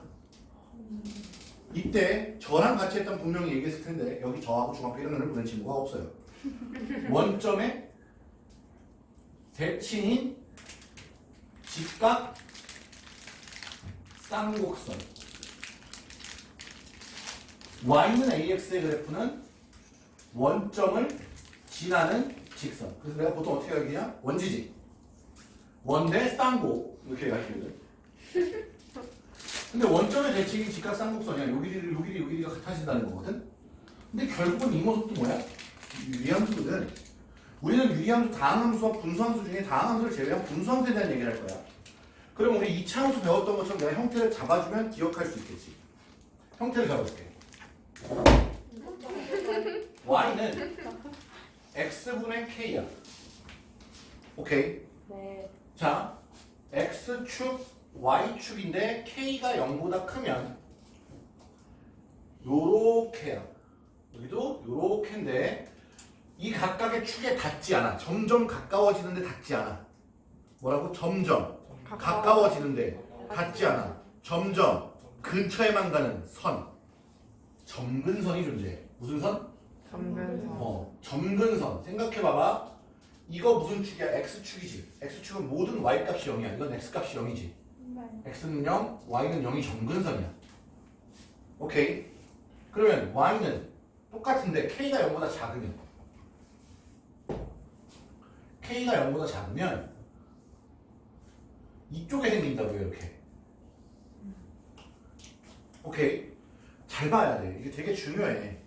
S1: 이때 저랑 같이 했던 분명히 얘기했을 텐데 여기 저하고 중학교 1학년을 보낸 친구가 없어요. 원점의 대칭인 직각 쌍곡선. y는 ax의 그래프는 원점을 지나는 직선. 그래서 내가 보통 어떻게 가르치냐? 원지지. 원대 쌍곡. 이렇게 가르치거든. 근데 원점의 대칭이 직각 쌍곡선이야. 요 길이를 요 길이 요 길이가 같아진다는 거거든. 근데 결국은 이 모습도 뭐야? 유리함수거든. 우리는 유리함수, 다항함수와 분수함수 중에 다항함수를 제외한 분수함수에 대한 얘기를 할 거야. 그럼 우리 2차 함수 배웠던 것처럼 내가 형태를 잡아주면 기억할 수 있겠지. 형태를 잡아줄게. y는 x분의 k야. 오케이.
S3: 네.
S1: 자, x축, y축인데 k가 0보다 크면 요렇게야. 여기도 요렇게인데 이 각각의 축에 닿지 않아. 점점 가까워지는데 닿지 않아. 뭐라고? 점점 가까워 지는데 닿지 않아. 점점 근처에만 가는 선. 점근선이 존재해. 무슨 선?
S2: 점근선.
S1: 어, 점근선. 생각해봐봐. 이거 무슨 축이야? x축이지. x축은 모든 y값이 0이야. 이건 x값이 0이지.
S3: 네.
S1: x는 0, y는 0이 점근선이야. 오케이. 그러면 y는 똑같은데 k가 0보다 작으면 k가 0보다 작으면 이쪽에 생긴다고요, 이렇게. 오케이. 잘 봐야 돼. 이게 되게 중요해.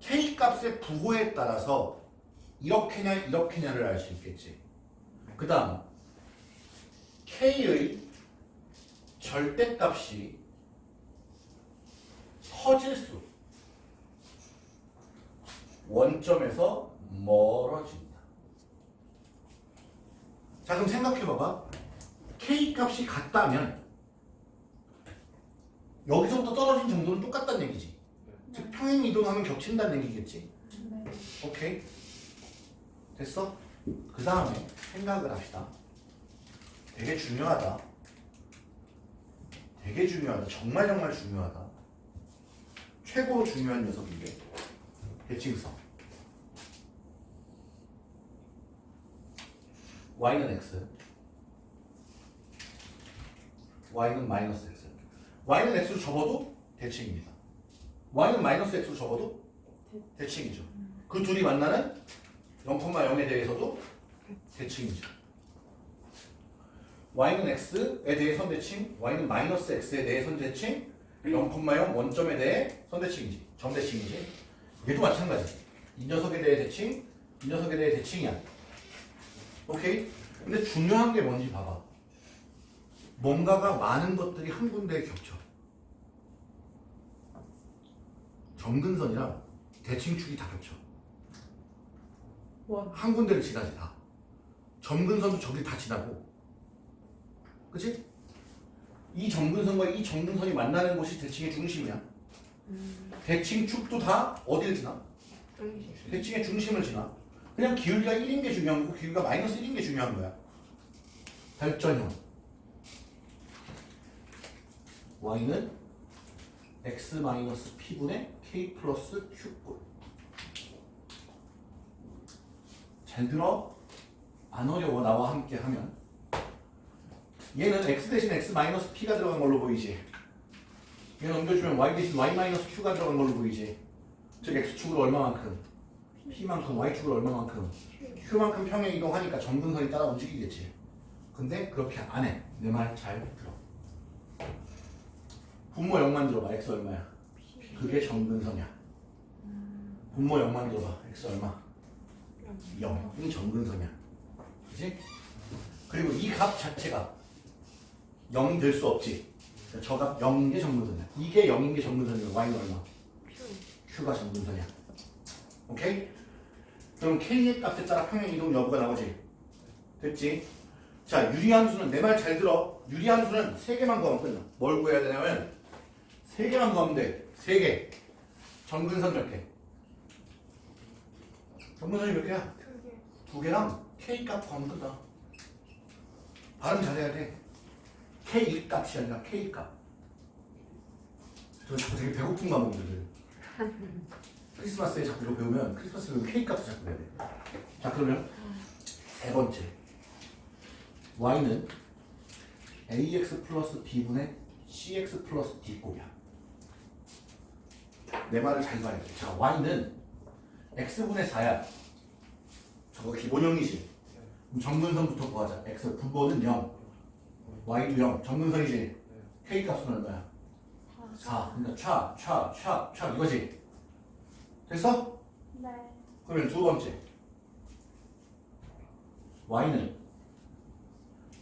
S1: K 값의 부호에 따라서 이렇게냐 이렇게냐를 알 수 있겠지. 그 다음 k의 절대값이 커질수록 원점에서 멀어진다. 자 그럼 생각해봐봐. k 값이 같다면 여기서부터 떨어진 정도는 똑같다는 얘기지. 즉 평행 이동하면 겹친다는 얘기겠지.
S3: 네.
S1: 오케이. 됐어? 그 다음에 생각을 합시다. 되게 중요하다. 되게 중요하다. 정말 정말 중요하다. 최고로 중요한 녀석인데. 대칭성. y는 x. y는 마이너스 x. y는 x로 접어도 대칭입니다 y는 마이너스 x로 접어도 대칭이죠 그 둘이 만나는 0,0에 대해서도 대칭이죠. y는 x에 대해 선대칭, y는 마이너스 x에 대해 선대칭, 0,0 원점에 대해 선대칭이지. 점대칭이지. 얘도 마찬가지. 이 녀석에 대해 대칭, 이 녀석에 대해 대칭이야. 오케이? 근데 중요한 게 뭔지 봐봐. 뭔가가 많은 것들이 한 군데에 겹쳐. 점근선이랑 대칭축이 다 겹쳐.
S3: 원.
S1: 한 군데를 지나지 다. 점근선도 저기 다 지나고. 그치? 이 점근선과 이 점근선이 만나는 곳이 대칭의 중심이야. 대칭축도 다 어디를 지나?
S2: 중심.
S1: 대칭의 중심을 지나. 그냥 기울기가 1인 게 중요한 거고 기울기가 마이너스 1인 게 중요한 거야. 발전형. y는 x-p분의 k 플러스 q꼴. 잘 들어. 안 어려워. 나와 함께 하면. 얘는 x 대신 x 마이너스 p가 들어간 걸로 보이지? 얘 넘겨주면 y 대신 y 마이너스 q가 들어간 걸로 보이지? 즉 x축으로 얼마만큼? P만큼 y축으로 얼마만큼? Q만큼 평행 이동하니까 점근선이 따라 움직이겠지. 근데 그렇게 안해. 내 말 잘 들어. 분모 0만 들어봐. X 얼마야 그게 점근선이야. 분모 0만 들어봐 x 얼마? 0이 점근선이야. 그지? 그리고 이 값 자체가 0이 될 수 없지. 저값 0인 게 점근선이야. 이게 0인 게 점근선이면 y는 얼마? q가 점근선이야. 오케이? 그럼 k의 값에 따라 평행 이동 여부가 나오지. 됐지? 자 유리함수는 내 말 잘 들어. 유리함수는 3개만 구하면 끝나. 뭘 구해야 되냐면 3개만 구하면 돼 3개 점근선 몇 개? 점근선이 몇 개야? 두 개랑 k 값 구하면 끝나 발음 잘해야 돼 k 값이 아니라 k 값 저 자꾸 되게 배고픈 과목들 크리스마스에 자꾸 이거 배우면 크리스마스 배우면 K 값을 자꾸 배워야 돼. 자 그러면 세 번째 Y는 AX 플러스 B분의 CX 플러스 D 곱이야. 내 말을 잘 봐야 돼. 자 Y는 X분의 4야. 저거 기본형이지. 그럼 정근선부터 구하자. X 분모는 0. Y도 0. 정근선이지. K 값은 얼마야? 4. 그러니까 차, 차, 차, 차 이거지. 됐어?
S3: 네.
S1: 그러면 두 번째 y는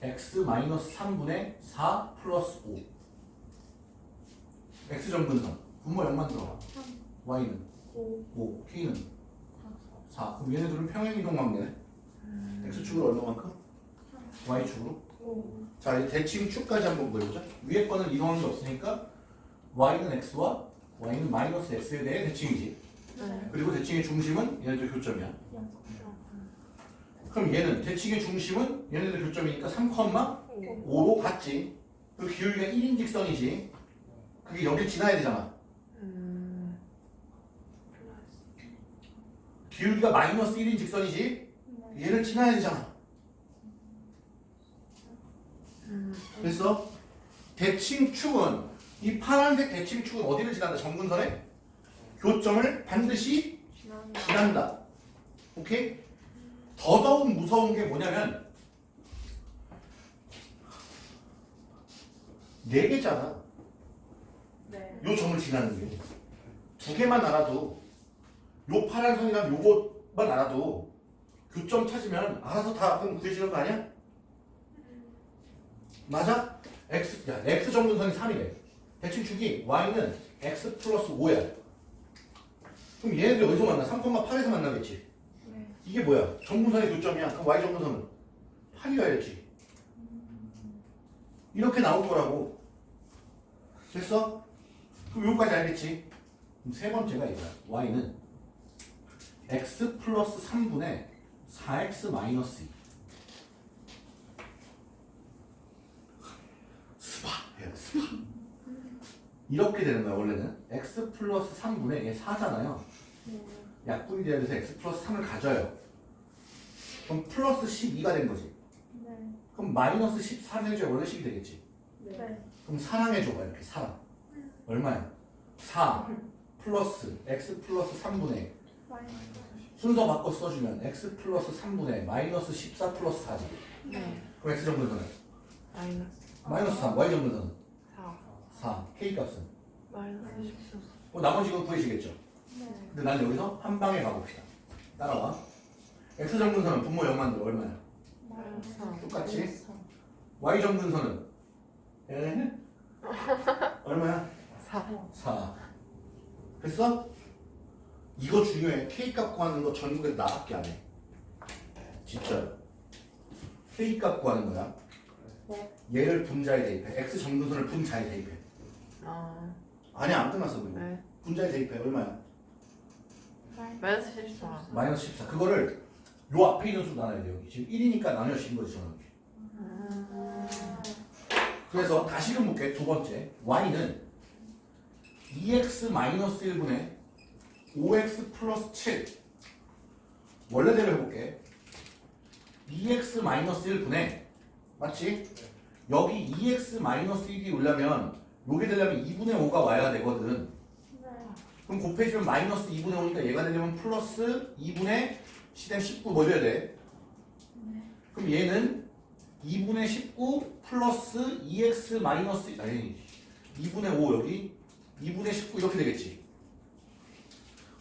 S1: x 마이너스 3분의 4 플러스 5 x 정근선 분모 0만 들어가. y는
S3: 5.
S1: 5 k는? 4 그럼 얘네들은 평행 이동 관계네. x축으로 얼마만큼? y축으로?
S3: 5.
S1: 자 이제 대칭 축까지 한번 보여보자. 위에 거는 이동한 게 없으니까 y는 x와 y는 마이너스 x에 대해 대칭이지.
S2: 네.
S1: 그리고 대칭의 중심은 얘네들 교점이야. 그럼 얘는 대칭의 중심은 얘네들 교점이니까 3,5로 같지. 그 기울기가 1인 직선이지. 그게 여기 지나야 되잖아. 기울기가 마이너스 1인 직선이지.
S3: 네.
S1: 얘를 지나야 되잖아.
S2: 음.
S1: 그래서 대칭 축은 이 파란색 대칭 축은 어디를 지난다? 정근선의 교점을 반드시 지난다. 오케이? 더더욱 무서운 게 뭐냐면 네 개잖아.
S3: 네.
S1: 요 점을 지나는 게. 두 개만 알아도 요 파란 선이랑 요것만 알아도 교점 찾으면 알아서 다 그럼 구해지는 거 아니야? 맞아? x 야 x 정근선이 3이래. 대칭 축이 y는 x 플러스 5야. 그럼 얘네들이 어디서 만나? 3,8에서 만나겠지.
S3: 네.
S1: 이게 뭐야? 정근선의 교점이야. 그럼 y 정근선은 8이어야지. 이렇게 나올 거라고. 됐어? 그럼 여기까지 알겠지? 그럼 세 번째가 이거야. y는 x 플러스 3분의 4x 마이너스 2. 스파 해야 돼, 스파. 이렇게 되는 거야 원래는 x 플러스 3분의 얘 4잖아요.
S3: 네.
S1: 약분이 돼야 돼서 x 플러스 3을 가져요. 그럼 플러스 12가 된 거지.
S3: 네.
S1: 그럼 마이너스 13 해줘야 원래 식이 되겠지.
S3: 네.
S1: 그럼 사랑해줘봐 이렇게 사랑. 얼마야? 4 플러스 x 플러스 3분의 순서 바꿔 써주면 x 플러스 3분의 마이너스 14 플러스 4지.
S2: 네.
S1: 그럼 x 정도는
S2: 마이너스
S1: 마이너스 3, y 정도는
S2: 4.
S1: 4, k 값은.
S2: 마이너스 14.
S1: 뭐 나머지 건 구해지겠죠.
S3: 네.
S1: 근데 난 여기서 한 방에 가봅시다. 따라와. x 정근선은 분모 0만 들 얼마야?
S2: 마이너스 4.
S1: 똑같이. y 정근선은 에? 얼마야?
S2: 4.
S1: 4. 됐어? 이거 중요해. k 값 구하는 거 전국에서 나밖에 안 해. 진짜. k 값 구하는 거야.
S3: 네.
S1: 얘를 분자에 대입해. x 정근선을 분자에 대입해.
S2: 아.
S1: 아니야 안 끝났어 그리고.
S2: 네.
S1: 분자에 대입해. 얼마야?
S2: 마이너스 14.
S1: 마이너스 14. 그거를 요 앞에 있는 수 나눠야 돼 여기. 지금 1이니까 나눠진 거지 저는. 그래서 다시금 볼게. 두 번째. y는 2x 마이너스 1분의 5x 플러스 7. 원래대로 해볼게. 2x 마이너스 1분의 맞지? 여기 2x 마이너스 1이 오려면 요게 되려면 2분의 5가 와야 되거든
S3: 네.
S1: 그럼 곱해주면 마이너스 2분의 5니까 얘가 되려면 플러스 2분의 10의 19뭐 돼야 돼? 그럼 얘는 2분의 19 플러스 2x 마이너스 아니 2분의 5 여기 2분의 19 이렇게 되겠지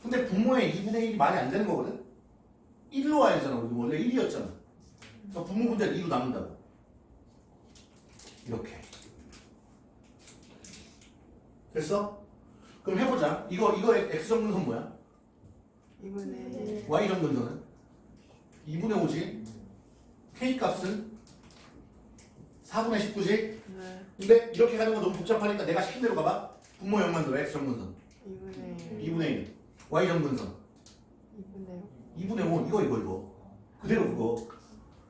S1: 근데 분모의 2분의 1이 말이 안 되는 거거든? 1로 와야 되잖아 우리 원래 1이었잖아. 그래서 분모 분자를 2로 남는다고. 이렇게. 됐어? 그럼 해보자. 이거 이거 x 정근선 뭐야?
S2: 이분의
S1: y 정근선은 2분의 5지 k 값은 4분의 19지?
S2: 네.
S1: 근데 이렇게 가는 거 너무 복잡하니까 내가 시킨 대로 가봐. 분모 0 만 들어 x 정근선
S2: 이분의
S1: 2분의 1 y 정근선
S2: 이분의
S1: 2분의 5 이거 이거 이거. 그대로 그거.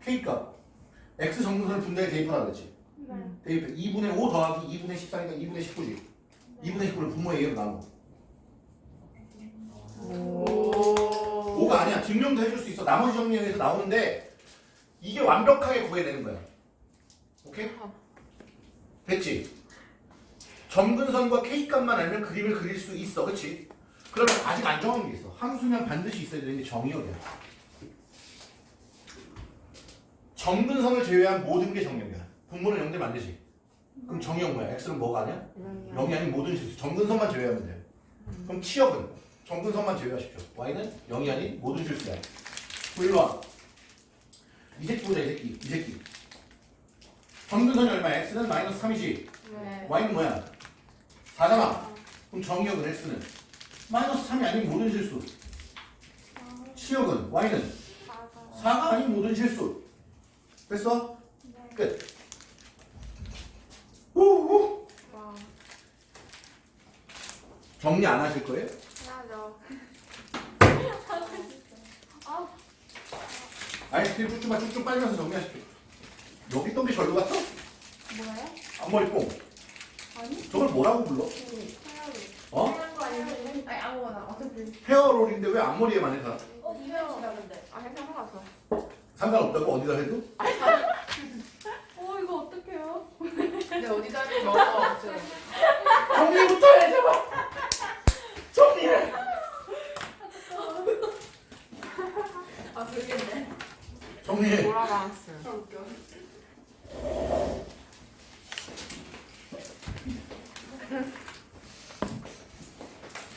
S1: K 값. X 정근선을 분자에 대입하라 그랬지.
S3: 네.
S1: 대입해. 2분의 5 더하기 2분의 14니까 2분의 19지. 2분의 19를 분모의 2로 나눠.
S2: 오.
S1: 5가 아니야. 증명도 해줄 수 있어. 나머지 정리에서 나오는데 이게 완벽하게 구해야 되는 거야. 오케이? 됐지? 점근선과 K값만 알면 그림을 그릴 수 있어. 그치? 그러면 아직 안 정한 게 있어 함수면 반드시 있어야 되는 게 정의역이야 점근선을 제외한 모든 게 정의역이야 분모는 0되면 안 되지 그럼 정의역 뭐야? X는 뭐가 아니야? 0이 아닌 모든 실수 점근선만 제외하면 돼 그럼 치역은 점근선만 제외하십시오 Y는 0이 아닌 모든 실수야 일로 와. 이 새끼 보자 이 새끼 이 새끼 점근선이 얼마야? X는 마이너스 3이지
S3: 네.
S1: Y는 뭐야? 4잖아. 그럼 정의역은 X는 마이너스 3이 아닌 모든 실수. 치역은 Y는 4가 아닌 모든 실수. 됐어? 끝. 우우.
S3: 와.
S1: 정리 안 하실 거예요? 아이스크림 쭉쭉만 쭉쭉 빨면서 정리하십시오. 여기 게 절로 갔어?
S3: 뭐예요?
S1: 앞머리 뽕.
S3: 아니?
S1: 저걸 뭐라고 불러?
S3: 해야죠.
S1: 어?
S3: 아니 아무거나 어차피.
S1: 헤어롤인데 왜 앞머리에만 해 다?
S3: 어 이거야 근데. 아 괜찮은 것 같아.
S1: 상관없다고 어디다 해도?
S3: 어 이거 어떡해요?
S2: 근데 어디다 하면 먹어
S1: 정리부터 해 제발. 정리해.
S3: 아 모르겠네.
S1: 정리해.
S2: 돌아봤어
S3: 아 웃겨.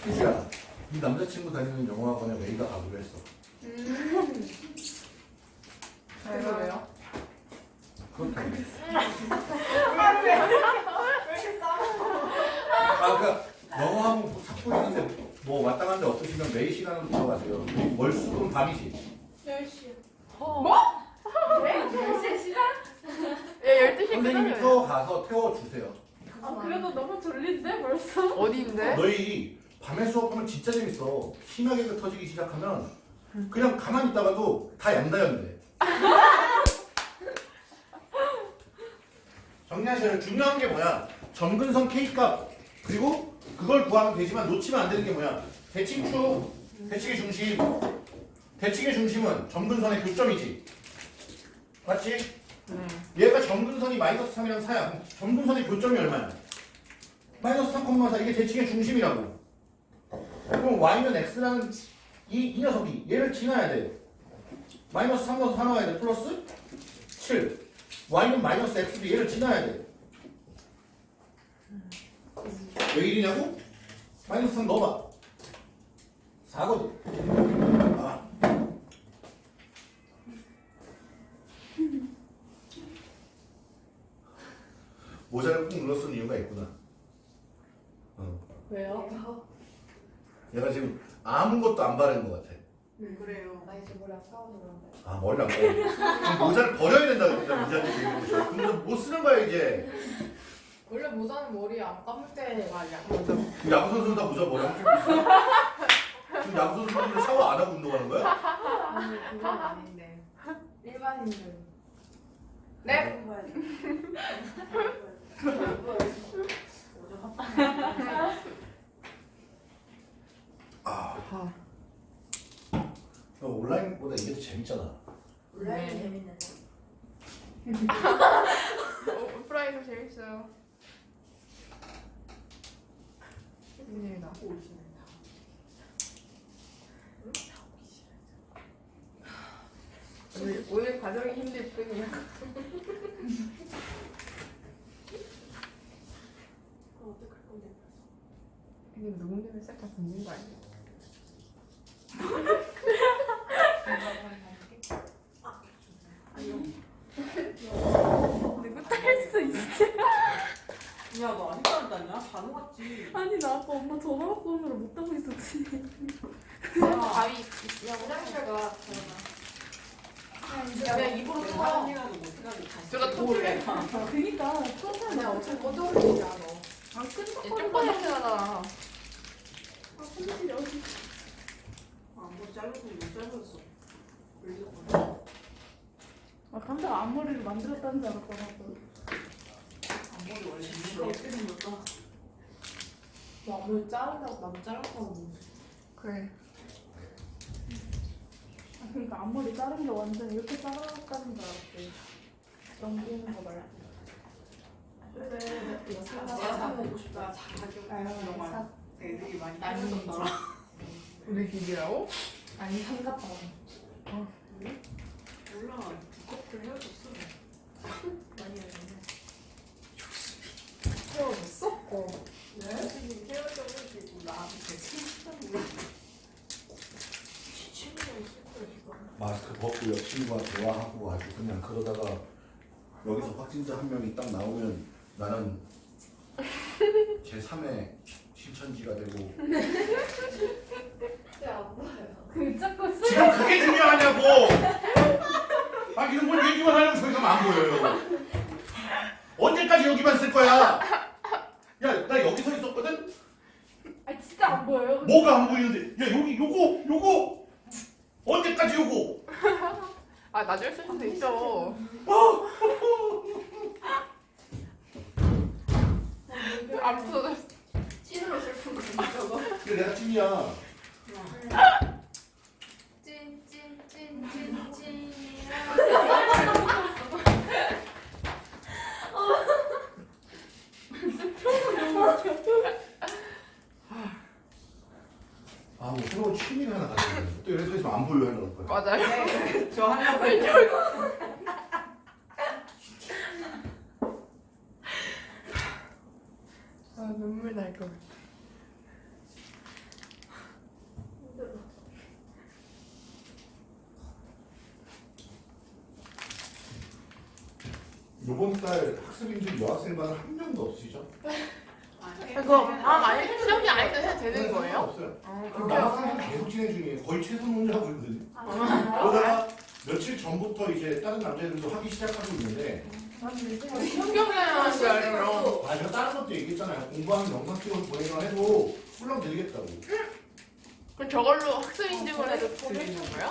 S1: 희주야, 네 남자친구 다니는 영어학원에 메이가 가기로 했어.
S3: 그래서 왜요?
S1: 그렇다고.
S3: 왜 이렇게 싸워?
S1: 아, 그러니까 영어학원 뭐 찾고 있는데 뭐 왔다 갔는데 없으시면 매일 시간으로 들어가세요. 월수금 밤이지.
S3: 10시.
S2: 뭐?
S3: 왜? 10시 시간?
S2: 야 12시
S1: 선생님이
S2: 끝나요
S1: 태워 가서 태워 주세요.
S3: 아 그래도 너무 졸린데 벌써?
S2: 어디인데?
S1: 너희 밤에 수업하면 진짜 재밌어. 심하게 터지기 시작하면 그냥 가만히 있다가도 다 양다연돼. 정리하셔요. 중요한 게 뭐야? 점근선 K값 그리고 그걸 구하면 되지만 놓치면 안 되는 게 뭐야? 대칭축, 대칭의 중심. 대칭의 중심은 점근선의 교점이지. 맞지?
S2: 네
S1: 얘가 점근선이 마이너스 3이랑 4야. 그럼 점근선의 교점이 얼마야? 마이너스 3,4 이게 대칭의 중심이라고. 그럼 y는 x라는 이, 이 녀석이 얘를 지나야 돼. 마이너스 3에서 4 나와야 돼. 플러스 7. y는 마이너스 x도 얘를 지나야 돼. 왜 1이냐고? 마이너스 3 넣어봐. 4거든. 아. 모자를 꾹 눌러 쓴 이유가 있구나. 어.
S3: 왜요?
S1: 얘가 지금 아무것도 안 바른 것 같아.
S3: 그래요. 나 이제 머리 아까워서 그런데.
S1: 아. 지금 모자를 버려야 된다 그랬다 모자한테 얘기해 보셔. 근데 못 쓰는 거야 이제.
S3: 원래 모자는 머리 안 감을 때 말이야.
S1: 지금 야구 선수는 다 모자 머리 있어. 지금 야구 선수들은 샤워 안 하고 운동하는 거야?
S3: 아니 그건 아닌데. 일반인들. 네.
S1: 아
S2: 아,
S1: 온라인보다 이게 더 재밌잖아.
S3: 온라인 재밌는데.
S2: 어, 오프라인도 재밌어요. 재밌습니다. 오늘, 오늘 과정이 힘들 뿐이야. 근데 녹음 되면 싹다 듣는 거 아니야? 누구 딸수 있어?
S3: 야, 너안 땄냐? 다 녹았지.
S4: 아니 나 아까 엄마 전화 받고 오느라 못 하고 있었지.
S2: 가위
S5: 화장실 가.
S2: 그냥 입으로
S3: 내가
S2: 쳐.
S3: 하는 일이라도 못해가지고 다시.
S2: 제가
S3: 또 올래.
S4: 그니까 처음에
S5: 그냥 어차피 올리지 않아.
S4: 안 끈적
S2: 좀 꺼내잖아.
S4: 아 손실이 어디?
S3: 아, 머리 잘랐어. 올리고.
S4: 아 감자가 앞머리를 만들었다는 줄 알았더라고.
S3: 앞머리 원래 이거 어떻게 생겼다?
S5: 너 아무리 자른다고 나도 잘랐다고.
S2: 그래.
S4: 아 그러니까 앞머리 자른 게 완전 이렇게 자랐다는 줄 알았대. 넘기는 거 말고.
S5: 그래. 사
S3: 내가 사 먹고 싶다. 자주. 정말. 애들이 많이 따졌더라.
S2: 우리 집이라고?
S5: 아니 삼각형.
S3: 몰라. 두 커플 헤어졌어.
S5: 많이 했는데. 헤어졌어? 어.
S3: 왜? 헤어져가지고 나한테
S5: 지금.
S1: 마스크 벗고 옆 친구가 대화하고 아주 그냥 그러다가 여기서 확진자 한 명이 딱 나오면 나는 제 3의 신천지가 되고.
S5: 보여요.
S4: 그 자꾸 쓰.
S1: 지금 그게 중요하냐고! 아 이런 걸 얘기만 하려고 저기서 안 보여요. 언제까지 여기만 쓸 거야? 야 나 여기 서 있었거든?
S4: 아 진짜 안 보여요.
S1: 뭐가 안 보이는데? 야 여기 요거 요거! 언제까지 요거?
S2: 아 나중에 쓸 수도 있죠. 아무튼
S5: 찐으로 슬픈 거 저거.
S1: 내가 찐이야. 아뭐 새로운 취미를 하나 가지고. 또 이래서 안 보여 하는 거야
S2: 맞아요.
S3: 저 하려고 했죠.
S2: 아 눈물 날 것. 같아.
S1: 요번 달 학습인들 여학생반은 한 명도 없으시죠?
S2: 그거 아 아니 시험이 때 해도 되는 거예요?
S1: 없어요
S2: 어,
S1: 그럼 남학생은 계속 진행 중이에요 거의 최선 논의하고 있거든요
S4: 아,
S1: 그러다가 며칠 전부터 이제 다른 남자들도 하기 시작하고 있는데
S2: 쓰지 않으면
S1: 아 제가 다른 것도 얘기했잖아요. 공부하는 영상 찍어서 보내기만 해도 훌렁 드리겠다고.
S2: 그럼 저걸로 학습 인증을 해도 드리는 거예요?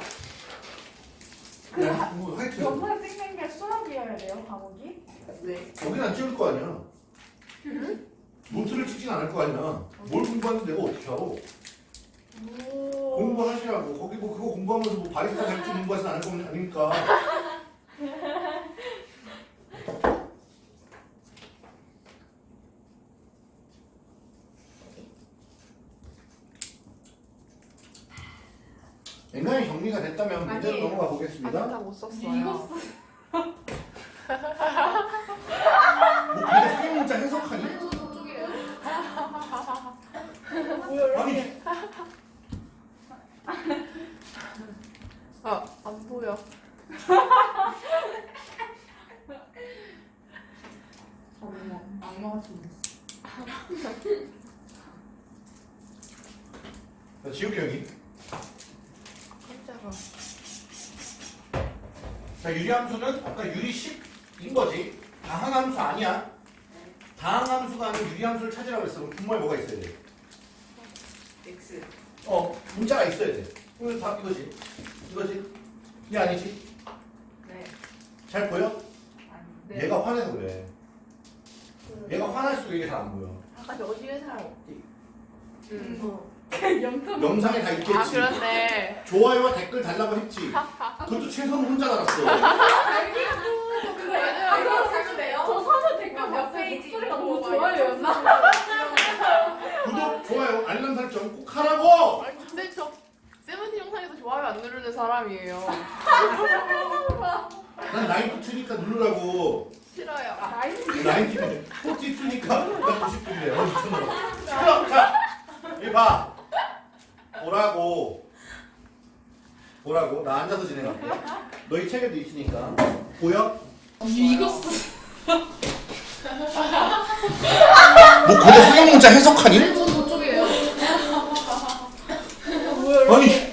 S1: 그냥 공부 하여튼
S4: 영상 찍는 게 수학이어야 돼요 과목이?
S3: 네.
S1: 거긴 안 찍을 거 아니야. 노트를 찍진 않을 거 아니야. 뭘 공부하는데 내가 어떻게 알아?
S4: 오.
S1: 공부하시라고. 거기 뭐 그거 공부하면서 뭐 바리스타 될지 공부하진 않을 거면 아니니까 인간이 정리가 됐다면 문제로
S2: 아니,
S1: 넘어가
S2: 아직
S1: 보겠습니다.
S2: 다못 썼어요.
S1: 뭐 근데 상형 문자 해석하니?
S5: 저 저쪽이에요.
S1: 아니
S2: 아 안 보여.
S5: 어머 악마 같은 거.
S1: 자, 지욱이 형이
S2: 깜짝아.
S1: 자 유리함수는 아까 유리 10인 거지 다항함수 아니야 다항함수가 아닌 유리함수를 찾으라고 했어 그럼 분모에 뭐가 있어야 돼?
S3: X.
S1: 어 문자가 있어야 돼 이거 다 이거지 이거지 이 아니지
S3: 네.
S1: 잘 보여?
S5: 네.
S1: 얘가 화내서 그래 얘가 화날수록 이게 잘 안 보여
S2: 아까 어디에 사람 없지? 음.
S6: 어.
S3: 영상
S1: 영상에 다 있겠지.
S2: 아
S1: 좋아요와 댓글 달라고 했지. 그것도 최소는 혼자 달았어.
S3: 저 사전 댓글 몇 페이지 목소리가 너무 좋아요였나?
S1: 구독, 좋아요, 알람 설정 꼭 하라고.
S2: 아니 근데 저 세븐틴 영상에도 좋아요 안 누르는 사람이에요.
S1: 난 나 is pretty니까 누르라고.
S2: 싫어요.
S1: 나 is pretty니까 나 is 뭔들이래. 어, 미쳤나 봐. 자, 이리 봐. 보라고. 보라고. 나 앉아서 진행할게. 너희 책에도 있으니까. 보여?
S3: 이거
S1: 뭐 근데 성형 문자 해석하니?
S3: 저 저쪽이에요.
S1: 아니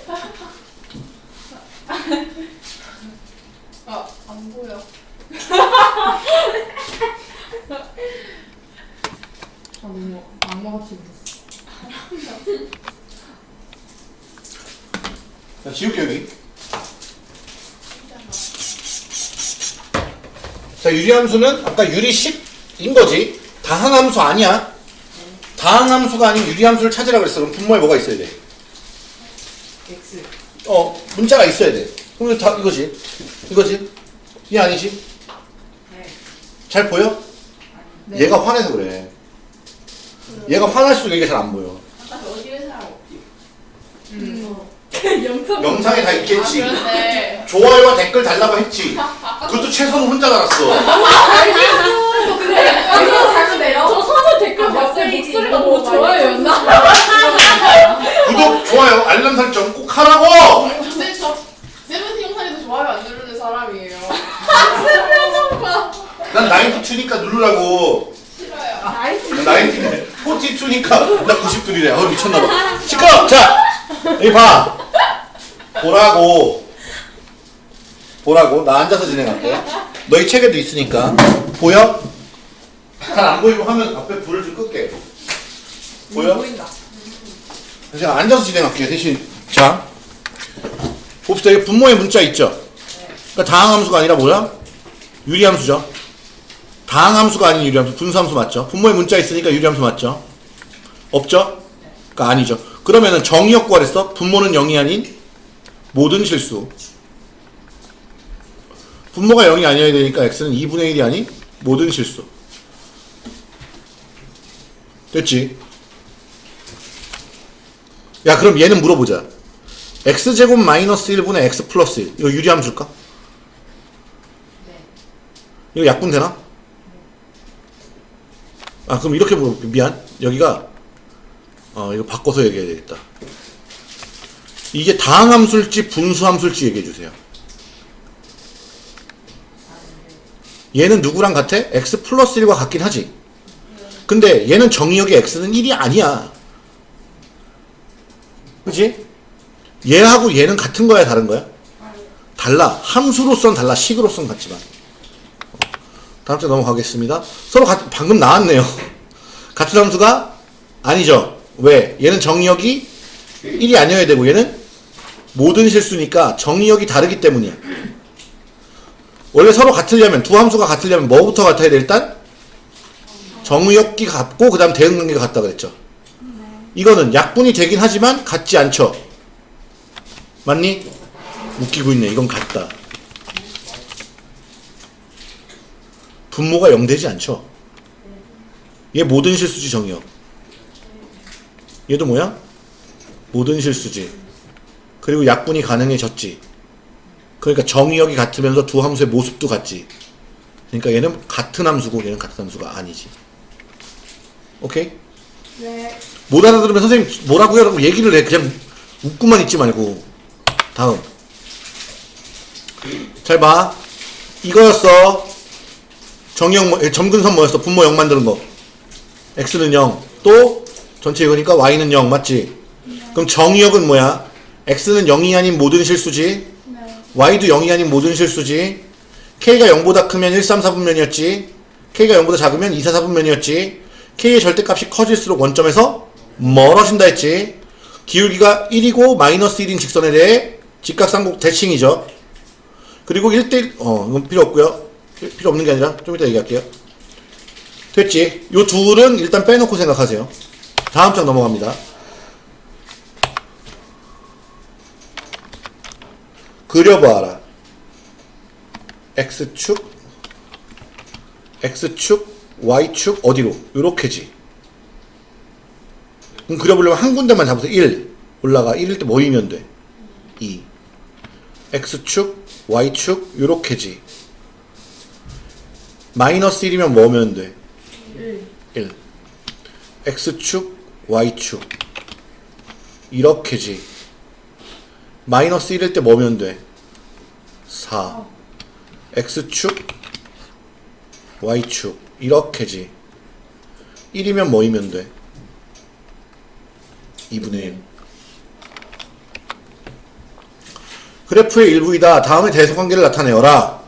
S3: 안 보여. 아 너무 악마같이 보였어.
S1: 자, 지울게 여기. 자, 유리 함수는 아까 유리 10인 거지. 다항 함수 아니야. 다항 함수가 아닌 유리 함수를 찾으라 그랬어. 그럼 분모에 뭐가 있어야 돼?
S7: X.
S1: 어, 문자가 있어야 돼. 그럼 다 이거지. 이거지. 이 아니지?
S7: 네.
S1: 잘 보여?
S3: 네.
S1: 얘가 화내서 그래. 얘가 화날수록 이게 잘 안 보여.
S7: 아까 저 어디에 사람 없지?
S3: 음. 영상
S1: 영상에
S2: 다아
S1: 있겠지.
S2: 그런데
S1: 좋아요와 댓글 달라고 했지. 그것도 최소는 혼자 달았어.
S3: 저 사전 댓글 몇 페이지 목소리가 너무 좋아요였나?
S1: 구독, 좋아요, 알람 설정 꼭 하라고!
S2: 근데 저 세븐틴 영상에도 좋아요 안 누르는 사람이에요.
S1: 난 나이트 추니까 누르라고.
S2: 싫어요.
S1: 나이트 포티 추니까 나 90둘이래. 어 미쳤나봐. 시끄러. 자 여기 봐. 보라고. 보라고. 나 앉아서 진행할게. 너희 책에도 있으니까 보여? 잘 안 보이고 하면 앞에 불을 좀 끌게. 보여?
S3: 보인다.
S1: 제가 앉아서 진행할게요. 대신 자 봅시다. 여기 분모의 문자 있죠? 그러니까 다항함수가 아니라 뭐야? 유리함수죠. 다항함수가 아닌 유리함수, 분수함수 맞죠? 분모의 문자 있으니까 유리함수 맞죠? 없죠? 그러니까 아니죠. 그러면은 정의역 구하랬어? 분모는 0이 아닌 모든 실수. 분모가 0이 아니어야 되니까 x는 2분의 1이 아닌 모든 실수. 됐지? 야 그럼 얘는 물어보자. x제곱 마이너스 1분의 x 플러스 1. 이거 유리함수일까?
S7: 네.
S1: 이거 약분 되나? 아 그럼 이렇게 물어볼게 미안 여기가 어 이거 바꿔서 얘기해야 되겠다 이게 다항함수일지 분수함수일지 얘기해 주세요 얘는 누구랑 같아? x 플러스 1과 같긴 하지 근데 얘는 정의역의 x는 1이 아니야 그지? 얘하고 얘는 같은 거야 다른 거야? 달라 함수로선 달라 식으로선 같지만 다음 주 넘어가겠습니다. 서로 같, 방금 나왔네요. 같은 함수가 아니죠. 왜? 얘는 정의역이 1이 아니어야 되고 얘는 모든 실수니까 정의역이 다르기 때문이야. 원래 서로 같으려면 두 함수가 같으려면 뭐부터 같아야 돼 일단? 정의역이 같고 그 다음 대응관계가 같다 그랬죠. 이거는 약분이 되긴 하지만 같지 않죠. 맞니? 웃기고 있네. 이건 같다. 분모가 0 되지 않죠. 얘 모든 실수지 정의역. 얘도 뭐야? 모든 실수지. 그리고 약분이 가능해졌지. 그러니까 정의역이 같으면서 두 함수의 모습도 같지. 그러니까 얘는 같은 함수고 얘는 같은 함수가 아니지. 오케이?
S3: 네.
S1: 못 알아들으면 선생님 뭐라고요? 라고 얘기를 해. 그냥 웃고만 있지 말고. 다음. 잘 봐. 이거였어. 정형 뭐, 점근선 뭐였어? 분모 0 만드는 거. x는 0. 또 전체 이거니까 y는 0 맞지? 그럼 정의역은 뭐야? x는 0이 아닌 모든 실수지. y도 0이 아닌 모든 실수지. k가 0보다 크면 1, 3, 4분면이었지. k가 0보다 작으면 2, 4, 4분면이었지. k의 절대값이 커질수록 원점에서 멀어진다 했지. 기울기가 1이고 마이너스 1인 직선에 대해 직각삼각 대칭이죠. 그리고 1대1, 어, 이건 필요 없고요. 필요 없는 게 아니라 좀 이따 얘기할게요. 됐지? 요 둘은 일단 빼놓고 생각하세요. 다음 장 넘어갑니다. 그려봐라. X축, X축, Y축 어디로? 요렇게지. 그럼 그려보려면 한 군데만 잡아서 1 올라가. 1일 때 뭐 모이면 돼. 2. X축, Y축 요렇게지. 마이너스 1이면 뭐면 돼? 1. 1. X축, y축 이렇게지. 마이너스 1일 때 뭐면 돼? 4 x축, y축 이렇게지. 1이면 뭐이면 돼? 2분의 1 그래프의 일부이다. 다음에 대소관계를 나타내어라.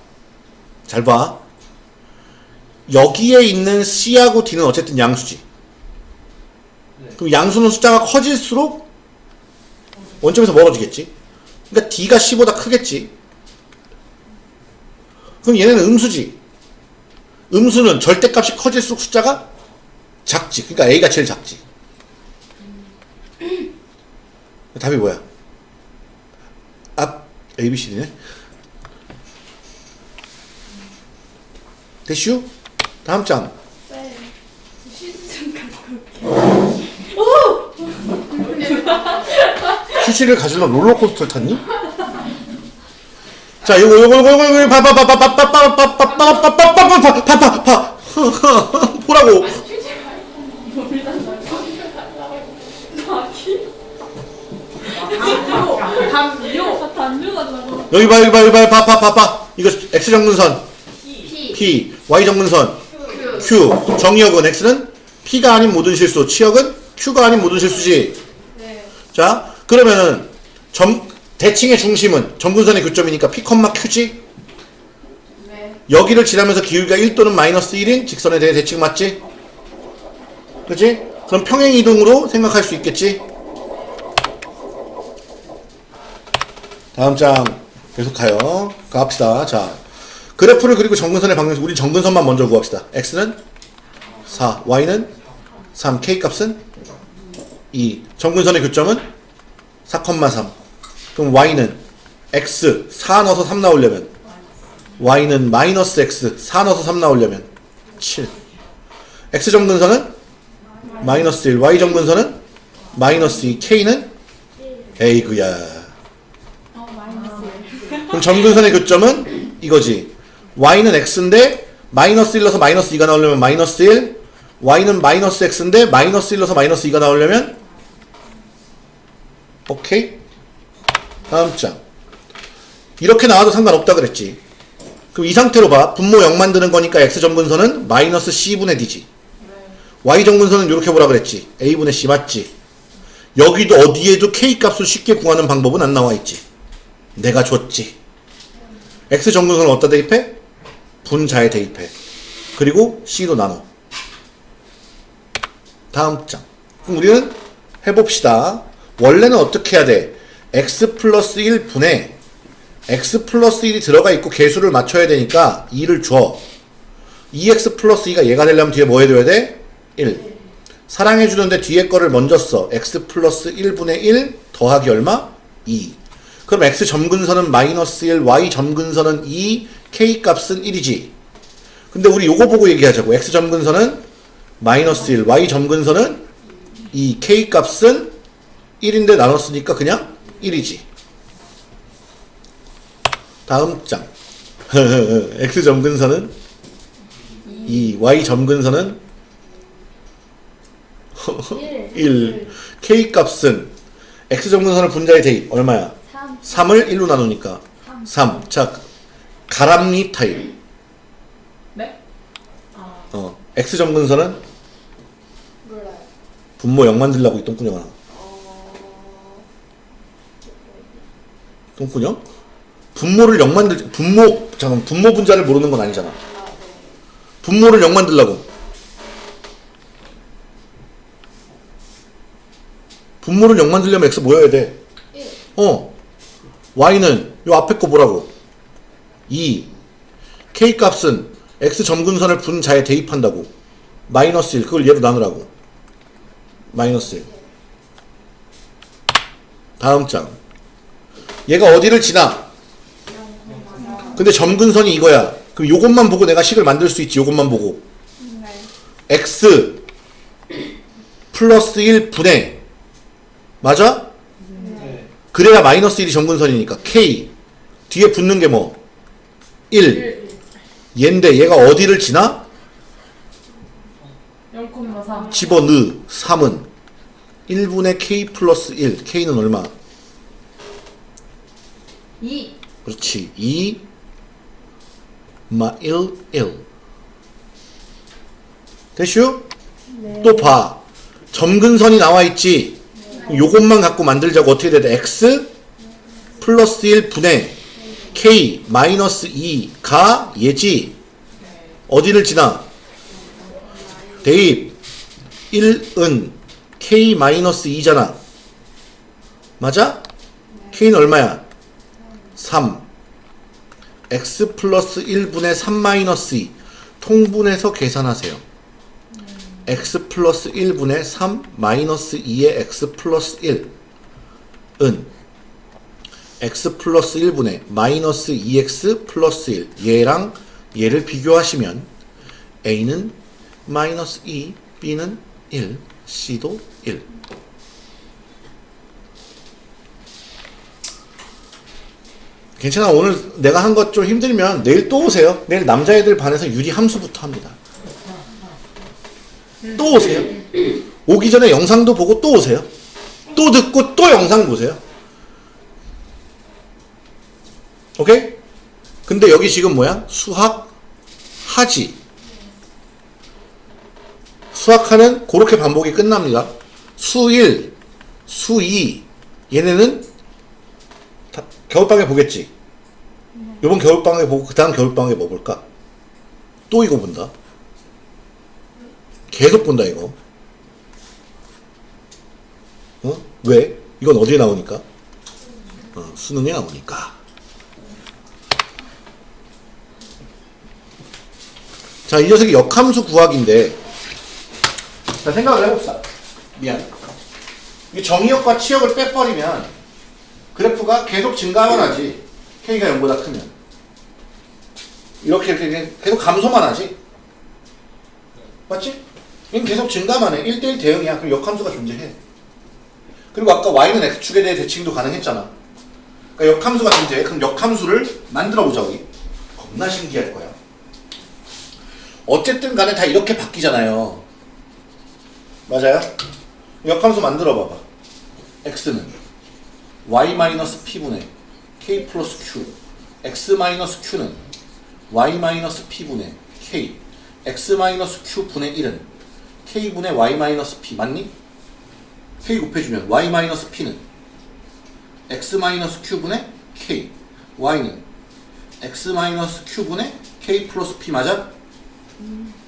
S1: 잘 봐. 여기에 있는 C하고 D는 어쨌든 양수지. 그럼 양수는 숫자가 커질수록 원점에서 멀어지겠지. 그러니까 D가 C보다 크겠지. 그럼 얘네는 음수지. 음수는 절대값이 커질수록 숫자가 작지. 그러니까 A가 제일 작지. 답이 뭐야? 앞 A, B, C, D네. 대슈? 다음 장. 휴지를 가지러 롤러코스터 탔니? 자, 요거 요거 요거 요거 파파파파파파파파파파파파파파파파 보라고. 여기 봐 여기 봐 여기 봐 파파파파 이거 x 정근선
S3: P,
S1: y 정근선
S3: Q,
S1: q 정의역은 x는 p가 아닌 모든 실수 치역은 q가 아닌 모든 실수지.
S4: 네.
S1: 자 그러면은 점 대칭의 중심은 정근선의 교점이니까 p, q지.
S4: 네.
S1: 여기를 지나면서 기울기가 1 또는 마이너스 1인 직선에 대해 대칭 맞지? 그치? 그럼 평행 이동으로 생각할 수 있겠지? 다음 장 계속 가요. 가봅시다. 자, 그래프를 그리고 정근선의 방향, 우리 정근선만 먼저 구합시다. x는 4, y는 3, k 값은 2. 정근선의 교점은 4,3. 그럼 y는 x 4 넣어서 3 나오려면 y는 마이너스 x 4 넣어서 3 나오려면 7 x 정근선은 마이너스 1 y 정근선은 마이너스 2 k는 에이그야 그럼 정근선의 교점은 이거지 y는 x인데 마이너스 1 넣어서 마이너스 2가 나오려면 마이너스 1 y는 마이너스 x인데 마이너스 1 넣어서 마이너스 2가 나오려면 오케이 다음 장 이렇게 나와도 상관없다 그랬지 그럼 이 상태로 봐. 분모 0 만드는 거니까 x 정근선은 마이너스 c분의 d지. y 정근선은 이렇게 보라 그랬지. a분의 c 맞지. 여기도 어디에도 k 값을 쉽게 구하는 방법은 안 나와 있지. 내가 줬지. x 정근선을 어디다 대입해? 분자에 대입해. 그리고 c로 나눠. 다음 장. 그럼 우리는 해봅시다. 원래는 어떻게 해야 돼? x 플러스 1분의 x 플러스 1이 들어가 있고 개수를 맞춰야 되니까 2를 줘. 2x 플러스 2가 얘가 되려면 뒤에 뭐 해줘야 돼? 1. 사랑해주는데 뒤에 거를 먼저 써. x 플러스 1분의 1 더하기 얼마? 2. 그럼 x 점근선은 마이너스 1, y 점근선은 2, k 값은 1이지. 근데 우리 요거 보고 얘기하자고. x 점근선은 마이너스 1, y 점근선은 2, k 값은 1인데 나눴으니까 그냥 1이지. 다음 장. x 점근선은 2, y 점근선은 1. k 값은 x 점근선을 분자에 대입 얼마야?
S2: 3.
S1: 3을 1로 나누니까 3. 자, 가람리 타입.
S4: 네? 아.
S1: 어, x 점근선은
S2: 몰라요.
S1: 분모 0 만들라고 이 똥꾸녕아. 똥꾸녕? 분모를 0 만들 분모 잠깐 분모 분자를 모르는 건 아니잖아. 분모를 0 만들라고. 분모를 0 만들려면 x 뭐여야 돼?
S2: 1.
S1: 어. y는 요 앞에 거 뭐라고? 2. k 값은 x 점근선을 분자에 대입한다고. 마이너스 1. 그걸 얘로 나누라고. 마이너스 1. 다음 장. 얘가 어디를 지나? 근데 점근선이 이거야. 그럼 요것만 보고 내가 식을 만들 수 있지. 요것만 보고. x 플러스 1 분의 맞아? 그래야 마이너스 1이 점근선이니까 k 뒤에 붙는 게 뭐? 1 얘인데 얘가 어디를 지나?
S4: 0,4
S1: 집어넣 3은 1분의 k 플러스 1 k는 얼마?
S4: 2
S1: 그렇지 2 마 1 1 됐슈? 또 봐. 점근선이 나와 있지. 요것만 갖고 만들자고 어떻게 돼야 돼? x 플러스 1 분의 k 마이너스 2가 얘지. 어디를 지나? 대입 1은 k 마이너스 2잖아. 맞아? k는 얼마야? 3 x 플러스 1분의 3 마이너스 2 통분해서 계산하세요. x 플러스 1분의 3 마이너스 2의 x 플러스 1은. X 플러스 1분의 마이너스 2x 플러스 1 얘랑 얘를 비교하시면 a는 마이너스 2, b는 1, c도 1 괜찮아 오늘 내가 한 것 좀 힘들면 내일 또 오세요. 내일 남자애들 반에서 유리 함수부터 합니다. 또 오세요. 오기 전에 영상도 보고 또 오세요. 또 듣고 또 영상 보세요. 오케이? 근데 여기 지금 뭐야? 수학 하지. 수학하는 그렇게 반복이 끝납니다. 수1 수2 얘네는 다 겨울방에 보겠지 요번 겨울방에 보고 그 다음 겨울방에 뭐 볼까? 또 이거 본다 계속 본다 이거 어? 왜? 이건 어디에 나오니까? 어, 수능에 나오니까 자, 이 녀석이 역함수 구하기인데 자, 생각을 해봅시다 미안 이 정의역과 치역을 빼버리면 그래프가 계속 증가만 하지. K가 0보다 크면. 이렇게 이렇게 계속 감소만 하지. 맞지? 얘는 계속 증가만 해. 1대1 대응이야. 그럼 역함수가 존재해. 그리고 아까 y는 x축에 대해 대칭도 가능했잖아. 그러니까 역함수가 존재해. 그럼 역함수를 만들어 보자 우리 겁나 신기할 거야. 어쨌든 간에 다 이렇게 바뀌잖아요. 맞아요? 역함수 만들어 봐봐. x는 y-p분의 k 플러스 q x-q는 y-p분의 k x-q 분의 1은 k분의 y-p 맞니? k 곱해주면 y-p는 x-q분의 k y는 x-q분의 k 플러스 p 맞아?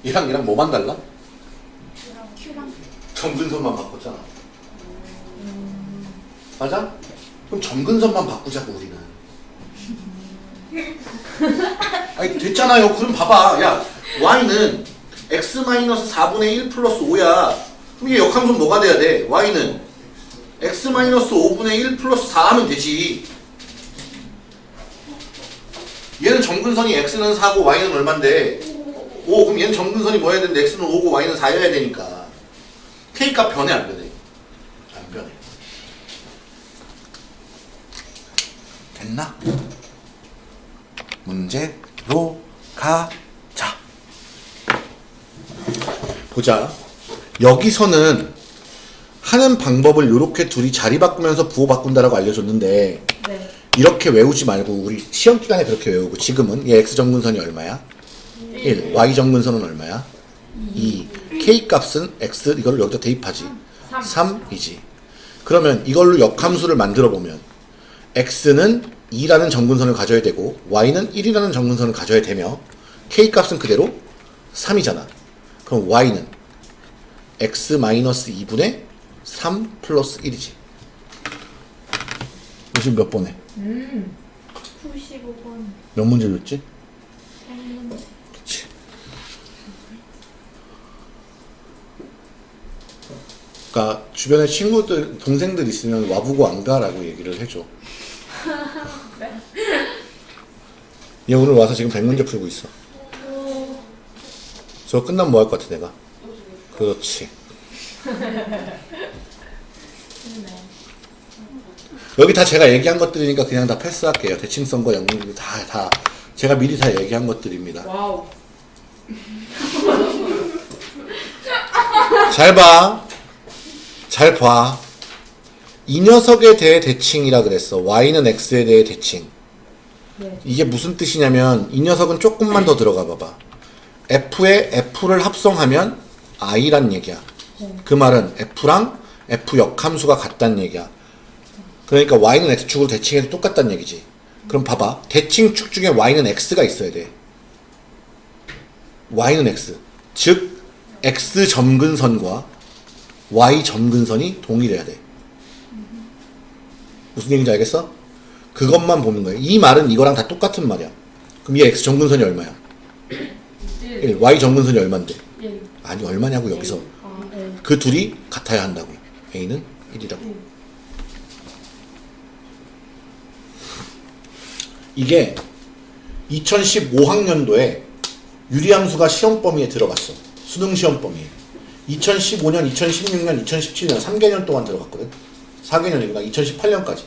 S1: 얘랑 얘랑 뭐만 달라? 점근선만 바꿨잖아 맞아? 그럼 점근선만 바꾸자고 우리는. 아니 됐잖아요. 그럼 봐봐. 야 y는 x-4분의 1 플러스 5야. 그럼 얘 역함수는 뭐가 돼야 돼? y는 x-5분의 1 플러스 4 하면 되지. 얘는 점근선이 x는 4고 y는 얼만데? 5 그럼 얘는 점근선이 뭐 해야 되는데 x는 5고 y는 4여야 되니까. K값 변해 안 변해? 안 변해 됐나? 문제로 가자. 보자. 여기서는 하는 방법을 이렇게 둘이 자리 바꾸면서 부호 바꾼다라고 알려줬는데
S4: 네.
S1: 이렇게 외우지 말고 우리 시험 기간에 그렇게 외우고 지금은 얘 x 정근선이 얼마야? 1 y 정근선은 얼마야? 2 k 값은 x 이걸 여기다 대입하지.
S4: 3
S1: 3이지. 그러면 이걸로 역함수를 만들어 보면 x는 2라는 정근선을 가져야 되고 y는 1이라는 정근선을 가져야 되며 k 값은 그대로 3이잖아 그럼 y는 x-2분의 3 플러스 1이지 지금 몇 번에?
S8: 95번.
S1: 몇 문제 줬지? 그치 그러니까 주변에 친구들 동생들 있으면 와보고 안 가라고 얘기를 해줘 얘 오늘 와서 지금 100문제 풀고 있어. 저거 끝나면 뭐 할 것 같아 내가? 그렇지. 여기 다 제가 얘기한 것들이니까 그냥 다 패스할게요. 대칭성과 영문도 다, 다 제가 미리 다 얘기한 것들입니다.
S9: Wow.
S1: 잘 봐. 잘 봐. 이 녀석에 대해 대칭이라 그랬어. y는 x에 대해 대칭.
S4: 네.
S1: 이게 무슨 뜻이냐면 이 녀석은 조금만 더 들어가 봐봐. f에 f를 합성하면 i란 얘기야. 그 말은 f랑 f 역함수가 같다는 얘기야. 그러니까 y는 x축으로 대칭해도 똑같다는 얘기지. 그럼 봐봐. 대칭축 중에 y는 x가 있어야 돼. y는 x. 즉 x 점근선과 y 점근선이 동일해야 돼. 무슨 얘기인지 알겠어? 그것만 보는 거예요. 이 말은 이거랑 다 똑같은 말이야. 그럼 이 x 점근선이 얼마야? 1. y 점근선이 얼만데? 아니 얼마냐고 여기서.
S4: 아, 네.
S1: 그 둘이 같아야 한다고. a는 1이라고. 이게 2015학년도에 유리함수가 시험 범위에 들어갔어. 수능 시험 범위에. 2015년, 2016년, 2017년 3개년 동안 들어갔거든. 4개년이구나. 2018년까지.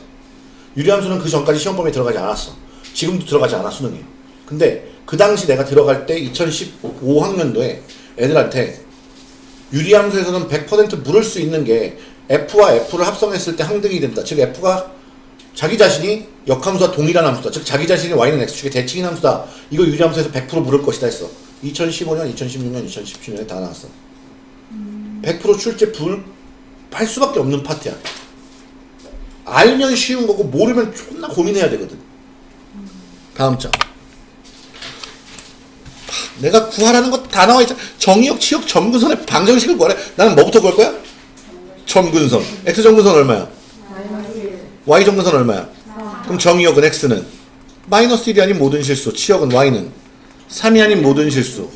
S1: 유리함수는 그 전까지 시험 범위에 들어가지 않았어. 지금도 들어가지 않아 수능에. 근데 그 당시 내가 들어갈 때 2015학년도에 애들한테 유리함수에서는 100% 물을 수 있는 게 F와 F를 합성했을 때 항등이 된다. 즉 F가 자기 자신이 역함수와 동일한 함수다. 즉 자기 자신이 y는 x축의 대칭인 함수다. 이거 유리함수에서 100% 물을 것이다 했어. 2015년, 2016년, 2017년에 다 나왔어. 100% 출제 불할 수밖에 없는 파트야. 알면 쉬운 거고 모르면 존나 고민해야 되거든. 다음 장. 파, 내가 구하라는 거 다 나와 있잖아. 정의역, 치역, 점근선의 방정식을 구하래. 나는 뭐부터 구할 거야? 점근선. x 점근선 얼마야? y 점근선 얼마야? 그럼 정의역은 x는 마이너스 1이 아닌 모든 실수, 치역은 y는 3이 아닌 모든 실수.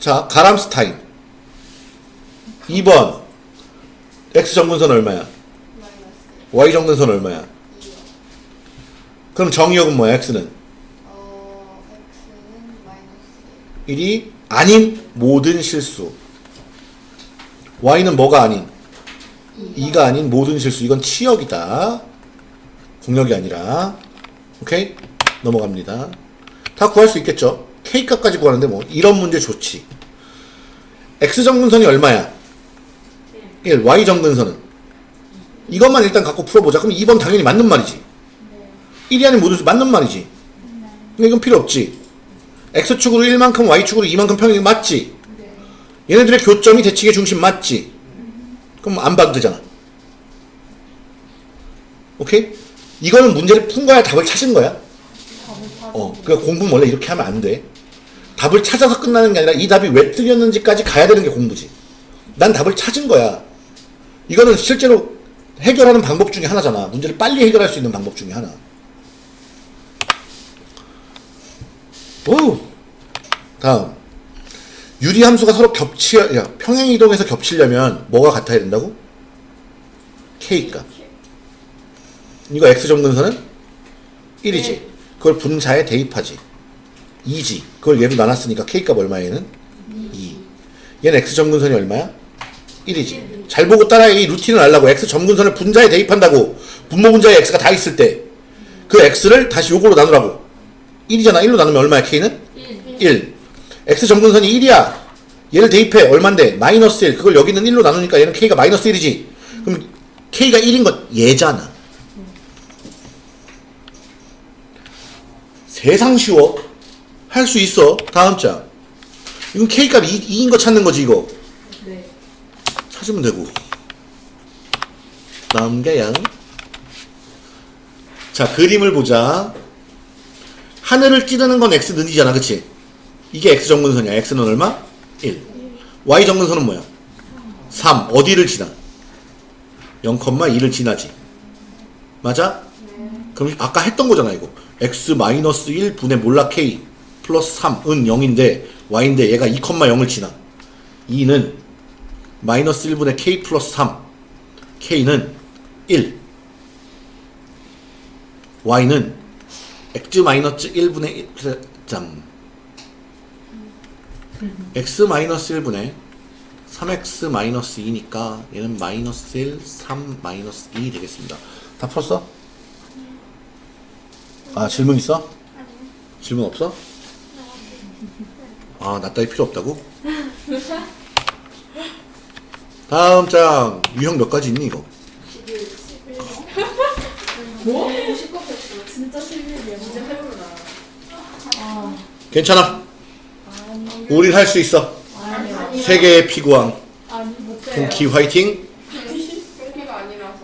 S1: 자, 가람스타인. 2번 x 점근선 얼마야? Y 점근선 얼마야? 그럼 정의역은 뭐야? x는
S2: 어, x는 마이너스
S1: 1이 아닌 모든 실수. y는 뭐가 아닌? 2가 아닌 모든 실수. 이건 치역이다. 공역이 아니라. 오케이? 넘어갑니다. 다 구할 수 있겠죠? K값까지 구하는데 뭐 이런 문제 좋지. X 정근선이 얼마야? 1. Y 정근선은? 이것만 일단 갖고 풀어보자. 그럼 2번 당연히 맞는 말이지. 1이 아닌 모든 실수 맞는 말이지. 근데 이건 필요 없지. X축으로 1만큼 Y축으로 2만큼 평행이 맞지? 얘네들의 교점이 대칭의 중심 맞지? 그럼 안 되잖아. 오케이? 이거는 문제를 푼 거야? 답을 찾은 거야? 어, 그러니까 공부는 원래 이렇게 하면 안 돼. 답을 찾아서 끝나는 게 아니라 이 답이 왜 틀렸는지까지 가야 되는 게 공부지. 난 답을 찾은 거야. 이거는 실제로 해결하는 방법 중에 하나잖아. 문제를 빨리 해결할 수 있는 방법 중에 하나. 오! 다음. 유리함수가 서로 겹치, 야, 평행이동해서 겹치려면 뭐가 같아야 된다고? K값. 이거 X 점근선은 1이지. 그걸 분자에 대입하지. 2지. 그걸 얘로 나눴으니까 K값 얼마야 얘는? 2. 얘는 X 점근선이 얼마야? 1이지. 잘 보고 따라해. 이 루틴을 알라고. X 점근선을 분자에 대입한다고. 분모 분자에 X가 다 있을 때. 그 X를 다시 요걸로 나누라고. 1이잖아. 1로 나누면 얼마야 K는? 1. X 점근선이 1이야. 얘를 대입해. 얼만데? 마이너스 1. 그걸 여기는 1로 나누니까 얘는 K가 마이너스 1이지. 그럼 K가 1인 건 얘잖아. 세상 쉬워. 할 수 있어. 다음 장. 이건 K값 2, 2인 거 찾는 거지, 이거.
S9: 네.
S1: 찾으면 되고. 남겨양. 자, 그림을 보자. 하늘을 찌르는 건 x 는이잖아, 그치? 이게 x 정근선이야. x는 얼마? 1. y 정근선은 뭐야? 3. 어디를 지나? 0,2를 지나지. 맞아? 그럼 아까 했던 거잖아, 이거. x 마이너스 1 분의 몰라 k 플러스 3은 0인데 y인데 얘가 2,0을 지나. 2는 마이너스 1분의 k 플러스 3 k는 1 y는 x 마이너스 1분의 1 점. x 마이너스 1분의 3x 마이너스 2니까 얘는 마이너스 1, 3 마이너스 2 되겠습니다. 다 풀었어? 아 질문 있어? 질문 없어? 아, 나 따위 필요 없다고? 다음 장 유형 몇 가지 있니 이거?
S4: 진짜 실력이야.
S3: 진짜 해보나.
S1: 괜찮아. 우린 할 수 있어.
S4: 아니
S1: 세계의 피구왕
S4: 아니.
S1: 동키 화이팅.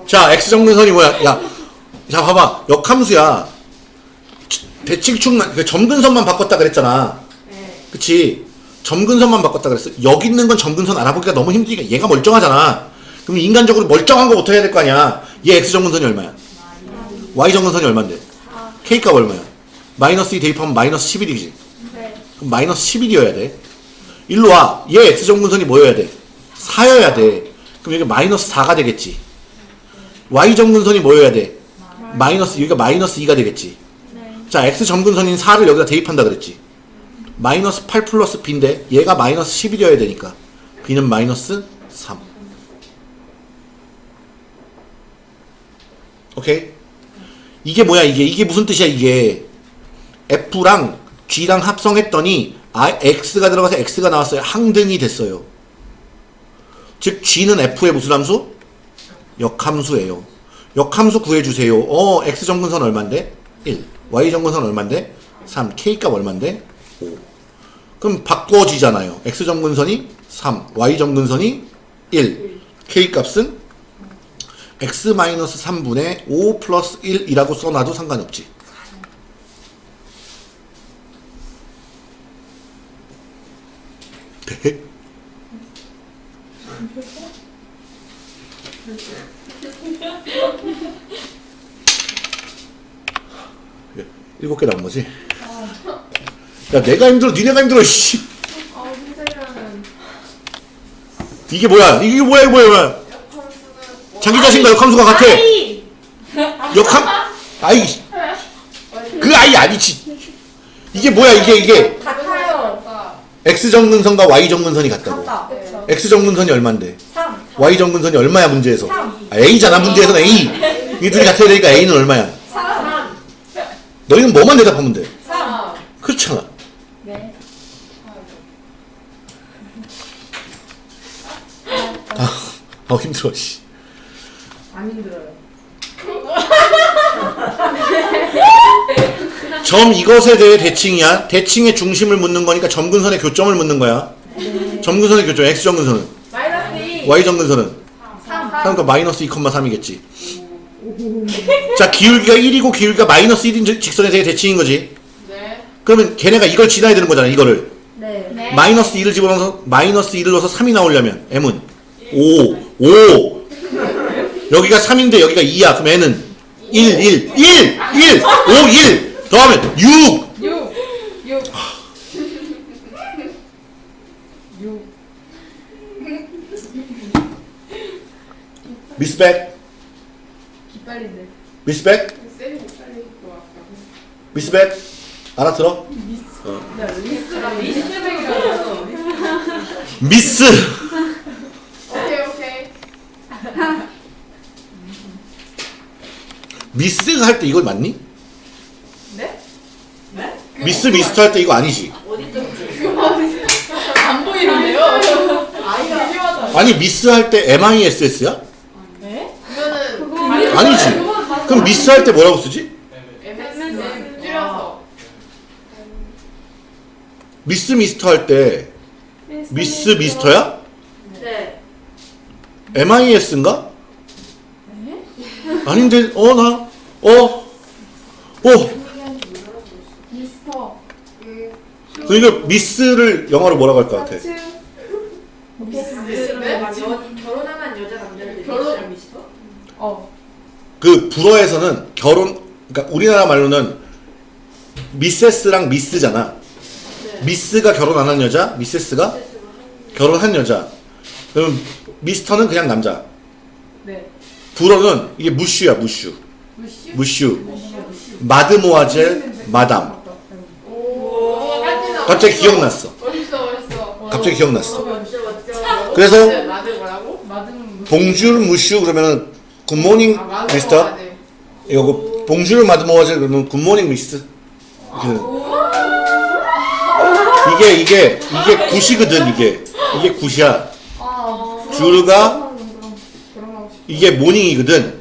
S1: 자, x 정근선이 뭐야? 야, 자 봐봐. 역함수야. 대칭축만 그 점근선만 바꿨다 그랬잖아.
S3: 네.
S1: 그치? 점근선만 바꿨다 그랬어. 여기 있는 건 점근선 알아보기가 너무 힘드니까 얘가 멀쩡하잖아. 그럼 인간적으로 멀쩡한 거부터 해야 될 거 아니야. 얘 x 정근선이 얼마야? y 정근선이 얼마인데? k 값 얼마야? 마이너스 2 대입하면 마이너스 11이지.
S4: 네.
S1: 그럼 마이너스 11이어야 돼. 일로 와. 얘 x 정근선이 뭐여야 돼? 4여야 돼. 그럼 여기 마이너스 4가 되겠지. y 정근선이 뭐여야 돼? 마이너스 여기가 마이너스 2가 되겠지.
S4: 네.
S1: 자, x 정근선인 4를 여기다 대입한다 그랬지. 마이너스 8 플러스 b인데 얘가 마이너스 11이어야 되니까 b는 마이너스 3. 오케이? 이게 뭐야 이게 이게 무슨 뜻이야 이게 f랑 g랑 합성했더니 아, x가 들어가서 x가 나왔어요. 항등이 됐어요. 즉 g는 f의 무슨 함수? 역함수예요. 역함수 구해주세요. 어, x 정근선 얼만데? 1. y 정근선 얼만데? 3. k 값 얼만데? 5. 그럼 바꿔지잖아요. x 정근선이 3, y 정근선이 1. k 값은 x-3분의 5 플러스 1이라고 써놔도 상관없지. 네? 일곱 개 나온 거지? 야, 내가 힘들어, 니네가 힘들어, 씨.
S2: 아,
S1: 이게 뭐야? 이게 뭐야, 이게 뭐야, 뭐야?
S2: 역함수는
S1: 자기 자신과 역함수가 같아. 역함, 아이. 그 아이 아니지. 이게 뭐야, 이게, 이게.
S3: 같아요.
S1: X 정근선과 Y 정근선이 같다고.
S3: 같다. 그쵸.
S1: X 정근선이 얼만데?
S3: 3.
S1: Y 정근선이 얼마야, 문제에서?
S3: 삼.
S1: 아, A잖아, 문제에서는 A. 이 둘이 같아야 되니까 A는 얼마야?
S3: 3.
S1: 너희는 뭐만 대답하면 돼.
S3: 3.
S1: 그렇잖아.
S4: 네.
S1: 아, 힘들어, 씨.
S3: 안 힘들어요.
S1: 점 이것에 대해 대칭이야. 대칭의 중심을 묻는 거니까 점근선의 교점을 묻는 거야. 점근선의 교점, X 정근선은.
S3: 마이너스 2.
S1: Y 정근선은.
S3: 3.
S1: 그러니까 마이너스 2,3이겠지. 자, 기울기가 1이고 기울기가 마이너스 1인 직선에 대해 대칭인 거지.
S2: 네.
S1: 그러면 걔네가 이걸 지나야 되는 거잖아, 이거를.
S4: 네.
S1: 마이너스 2를 집어넣어서 마이너스 2를 넣어서 3이 나오려면 M은 5, 5. 여기가 3인데 여기가 2야. 그럼 N은 1, 1, 1, 1, 5, 1. 더하면 6.
S3: 6. 6. 6.
S1: 미스백,
S3: 기빨린데.
S1: 미스백. 미스백. 알아들어?
S3: 리스가 리스백이라고.
S1: 미스.
S2: 오케이.
S1: 미스가 할때 이거 맞니?
S3: 네? 네?
S1: 미스 미스터 할 때 이거 아니지?
S3: 안 보이는데요?
S1: 아니 미스 할 때 MISS야?
S3: 네?
S2: 이거는
S1: 아니지. 그럼 미스 할 때 뭐라고 쓰지? 미스 미스터 할 때 미스 미스터야?
S3: 네.
S1: MIS인가? 아닌데 어나 어. 어.
S4: 미스터.
S2: 음,
S1: 그러니까 미스를 영어로 뭐라고 할 것 같아?
S2: 네?
S3: 결혼한 여자 남자를
S2: 결혼-
S3: 미스터?
S4: 어.
S1: 그 불어에서는 결혼 그러니까 우리나라 말로는 미세스랑 미스잖아. 미스가 결혼 안 한 여자, 미세스가 결혼한 여자. 그럼 미스터는 그냥 남자.
S3: 네.
S1: 불어는 이게 무슈야 무슈. Monsieur? Monsieur. Mademoiselle madame.
S3: 오,
S1: 갑자기 기억났어.
S3: 멋있어, 멋있어.
S1: 갑자기 기억났어.
S3: 멋져, 멋져.
S1: 그래서 Bonjour monsieur 그러면은 good morning
S3: 아.
S1: Mister. 이거 bonjour mademoiselle 그러면 good morning miss. 이렇게. 이게 이게 이게 good이거든 이게 이게 good이야.
S6: 아,
S1: 주르가. 이게 모닝이거든.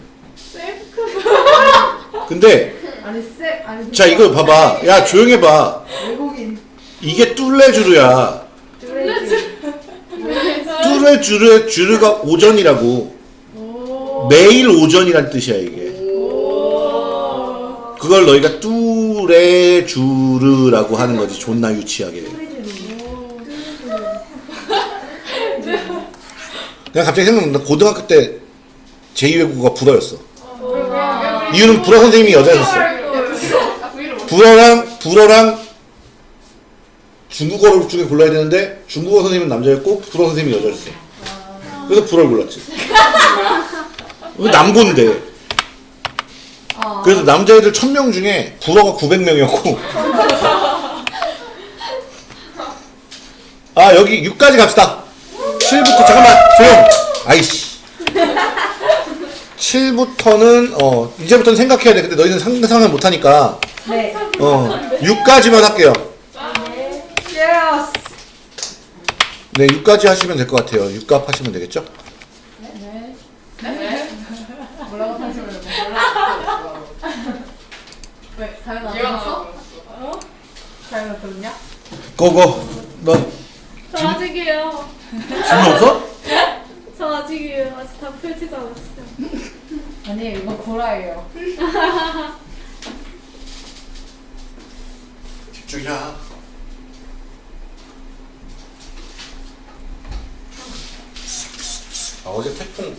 S1: 근데 자 이거 봐봐. 야 조용해 봐.
S6: 외국인
S1: 이게 뚫레주르야.
S6: 뚜레지
S1: 뚫레주르 주르가 오전이라고. 매일 오전이란 뜻이야 이게. 그걸 너희가 뚜레주르라고 하는 거지. 존나 유치하게. 그냥 갑자기 생각난다. 고등학교 때 제2외국어가 불어였어. 이유는 불어 선생님이 여자였어. 불어랑 불어랑 중국어 중에 골라야 되는데 중국어 선생님은 남자였고 불어 선생님이 여자였어. 그래서 불어를 골랐지. 남고인데. 그래서 남자애들 1000명 중에 불어가 900명이었고. 아 여기 6까지 갑시다. 7부터 잠깐만 조용. 아이씨. 7부터는 어 이제부터는 생각해야 돼. 근데 너희는 상상을 못 하니까
S6: 네
S1: 어 6까지만 할게요. 네, 6까지 하시면 될 것 같아요. 6값 하시면 되겠죠?
S2: 뭐라고 하시면 몰라. 왜 사연 안 들었어? 사연 안 들었냐?
S1: 고고.
S4: 너저 아직이에요.
S1: 질문 없어?
S4: 저 아직이에요. 아직 다 펼치지 않았어요.
S2: 아니 이거 고라예요.
S1: 집중이야. 아, 어제 태풍